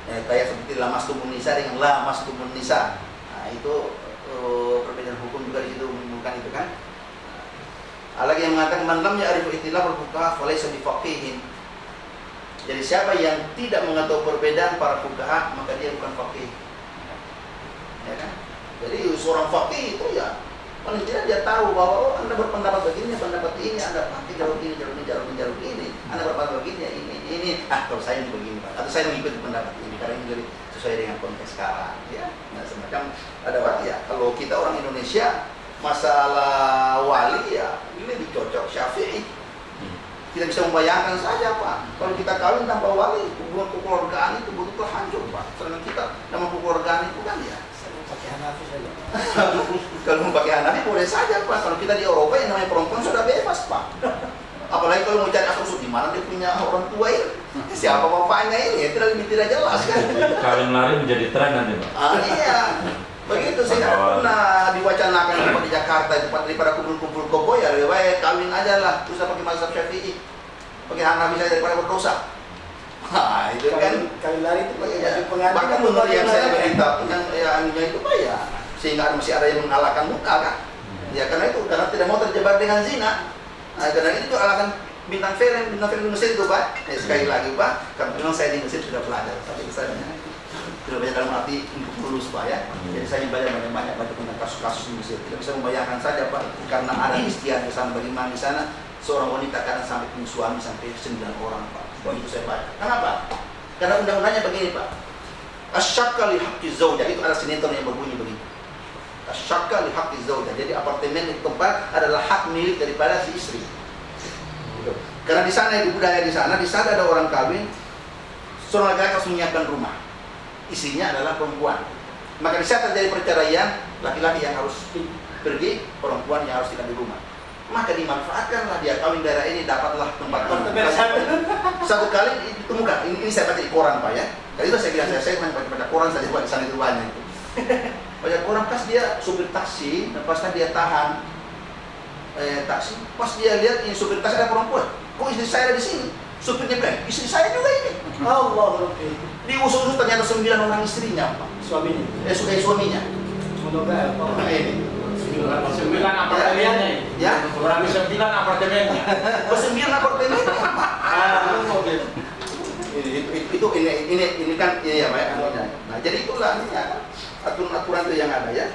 Eh, kayak seperti lamas tumun nisa dengan lamas tumun nisa. Nah, itu uh, perbedaan hukum juga di situ itu kan. Ada lagi yang mengatakan man lam ya'rifu ikhtilaf al-fuqaha falaysa bifaqihin jadi siapa yang tidak mengetahui perbedaan para fukaha maka dia bukan fakih. Ya kan? Jadi seorang fakih itu ya paling tidak dia tahu bahwa oh anda berpendapat begini, pendapat ini, anda pakai jalur ini, jalur ini, jalur ini, jalur ini, anda berpendapat begini, ini, ini, ah kalau saya ini begini, atau saya mengikuti pendapat ini karena ini jadi sesuai dengan konteks sekarang, ya. Nah semacam ada waktu ya. Kalau kita orang Indonesia masalah wali ya ini lebih cocok Syafi'i tidak bisa membayangkan saja Pak. Kalau kita kawin tanpa wali, hubungan kekeluargaan itu betul-betul hancur Pak. Sedangkan kita nama kekeluargaan itu kan ya. *laughs* kalau mau pakai Hanafi boleh saja Pak. Kalau kita di Eropa yang namanya perempuan sudah bebas Pak. *laughs* Apalagi kalau mau cari asal di mana dia punya orang tua ini. Siapa bapaknya ini? Ya, tidak lebih tidak jelas kan. Kawin lari menjadi tren nanti Pak. Ah, iya. Begitu saya pernah diwacanakan tempat di Jakarta tempat daripada kumpul-kumpul koko ya lebih baik kawin aja lah terus pakai mazhab Syafi'i. Pakai Hanafi saya daripada berdosa. Nah, itu kan kawin lari itu pakai ya. Bahkan menurut yang saya berita yang ya anunya itu pak ya sehingga masih ada yang mengalahkan muka kan. Ya karena itu karena tidak mau terjebak dengan zina. Nah, karena itu alasan bintang film bintang film di Mesir itu pak. Ya, sekali lagi pak, karena memang saya di Mesir sudah belajar tapi misalnya tidak banyak dalam arti untuk lulus Pak ya. Jadi saya banyak banyak banyak baca tentang kasus-kasus di Mesir. Tidak bisa membayangkan saja Pak karena ada istiadat di sana bagaimana di sana seorang wanita kadang sampai punya suami sampai sembilan orang Pak. Begitu saya baca. Kenapa? Karena undang-undangnya begini Pak. Asyakka li haqqi zawjah itu ada sinetron yang berbunyi begini. Asyakka li haqqi zawjah. Jadi apartemen itu tempat adalah hak milik daripada si istri. Gitu. Karena di sana itu budaya di sana, di sana ada orang kawin, seorang laki-laki harus menyiapkan rumah. Istrinya adalah perempuan. Maka di saat terjadi perceraian, laki-laki yang harus pergi, perempuan yang harus tinggal di rumah. Maka dimanfaatkanlah dia kawin daerah ini dapatlah tempat satu kali ditemukan ini, ini saya baca di koran pak ya kali itu saya bilang saya saya baca baca koran saja buat di sana itu banyak itu baca koran pas dia supir taksi dan pas dia tahan eh, taksi pas dia lihat ini supir taksi ada perempuan kok istri saya ada di sini? Supirnya bilang istri saya juga ini. Allah di usul ternyata sembilan orang istrinya. Pak suaminya? Eh, su- eh suaminya. Semoga nah, ini Sembilan apartemennya. Ya. Berarti sembilan apartemennya. *laughs* Sembilan apartemen Ah, oke. itu, itu, itu ini ini ini kan ini ya Pak ya, anunya. Nah, jadi itulah ini ya, aturan-aturan itu yang ada ya.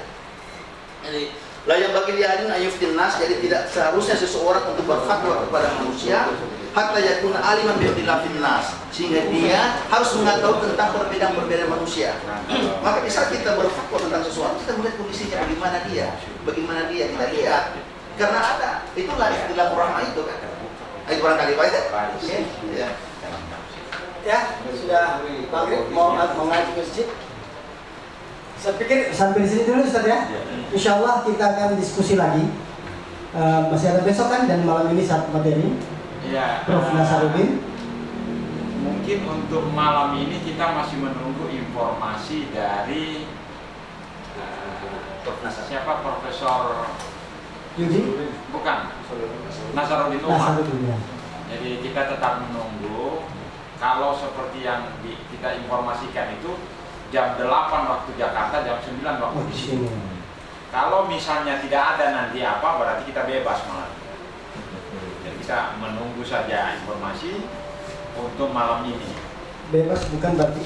Jadi lah yang bagi lianin ayuftin nas jadi tidak seharusnya seseorang untuk berfatwa kepada manusia hatta yakuna aliman bi ikhtilafin nas sehingga dia harus mengetahui tentang perbedaan-perbedaan manusia. Maka di saat kita berfatwa tentang sesuatu kita melihat kondisinya bagaimana dia, bagaimana dia kita lihat karena ada itulah ikhtilaf rahmah itu kan. Itu barangkali Pak ya. Ya. ya sudah maghrib mau mau ngaji masjid saya pikir sampai di sini dulu Ustaz ya. Insya Allah kita akan diskusi lagi. Eh, masih ada besok kan dan malam ini satu materi. Ya. Prof. eh, Nasaruddin Mungkin untuk malam ini kita masih menunggu informasi dari Prof. Nasar. siapa? Profesor Yudi bukan. Nasaruddin Umar. Nasaruddin ya. Jadi kita tetap menunggu. Kalau seperti yang di- kita informasikan itu jam 8 waktu Jakarta, jam 9 waktu di sini Kalau misalnya tidak ada nanti apa, berarti kita bebas malam. Jadi kita menunggu saja informasi untuk malam ini. Bebas bukan berarti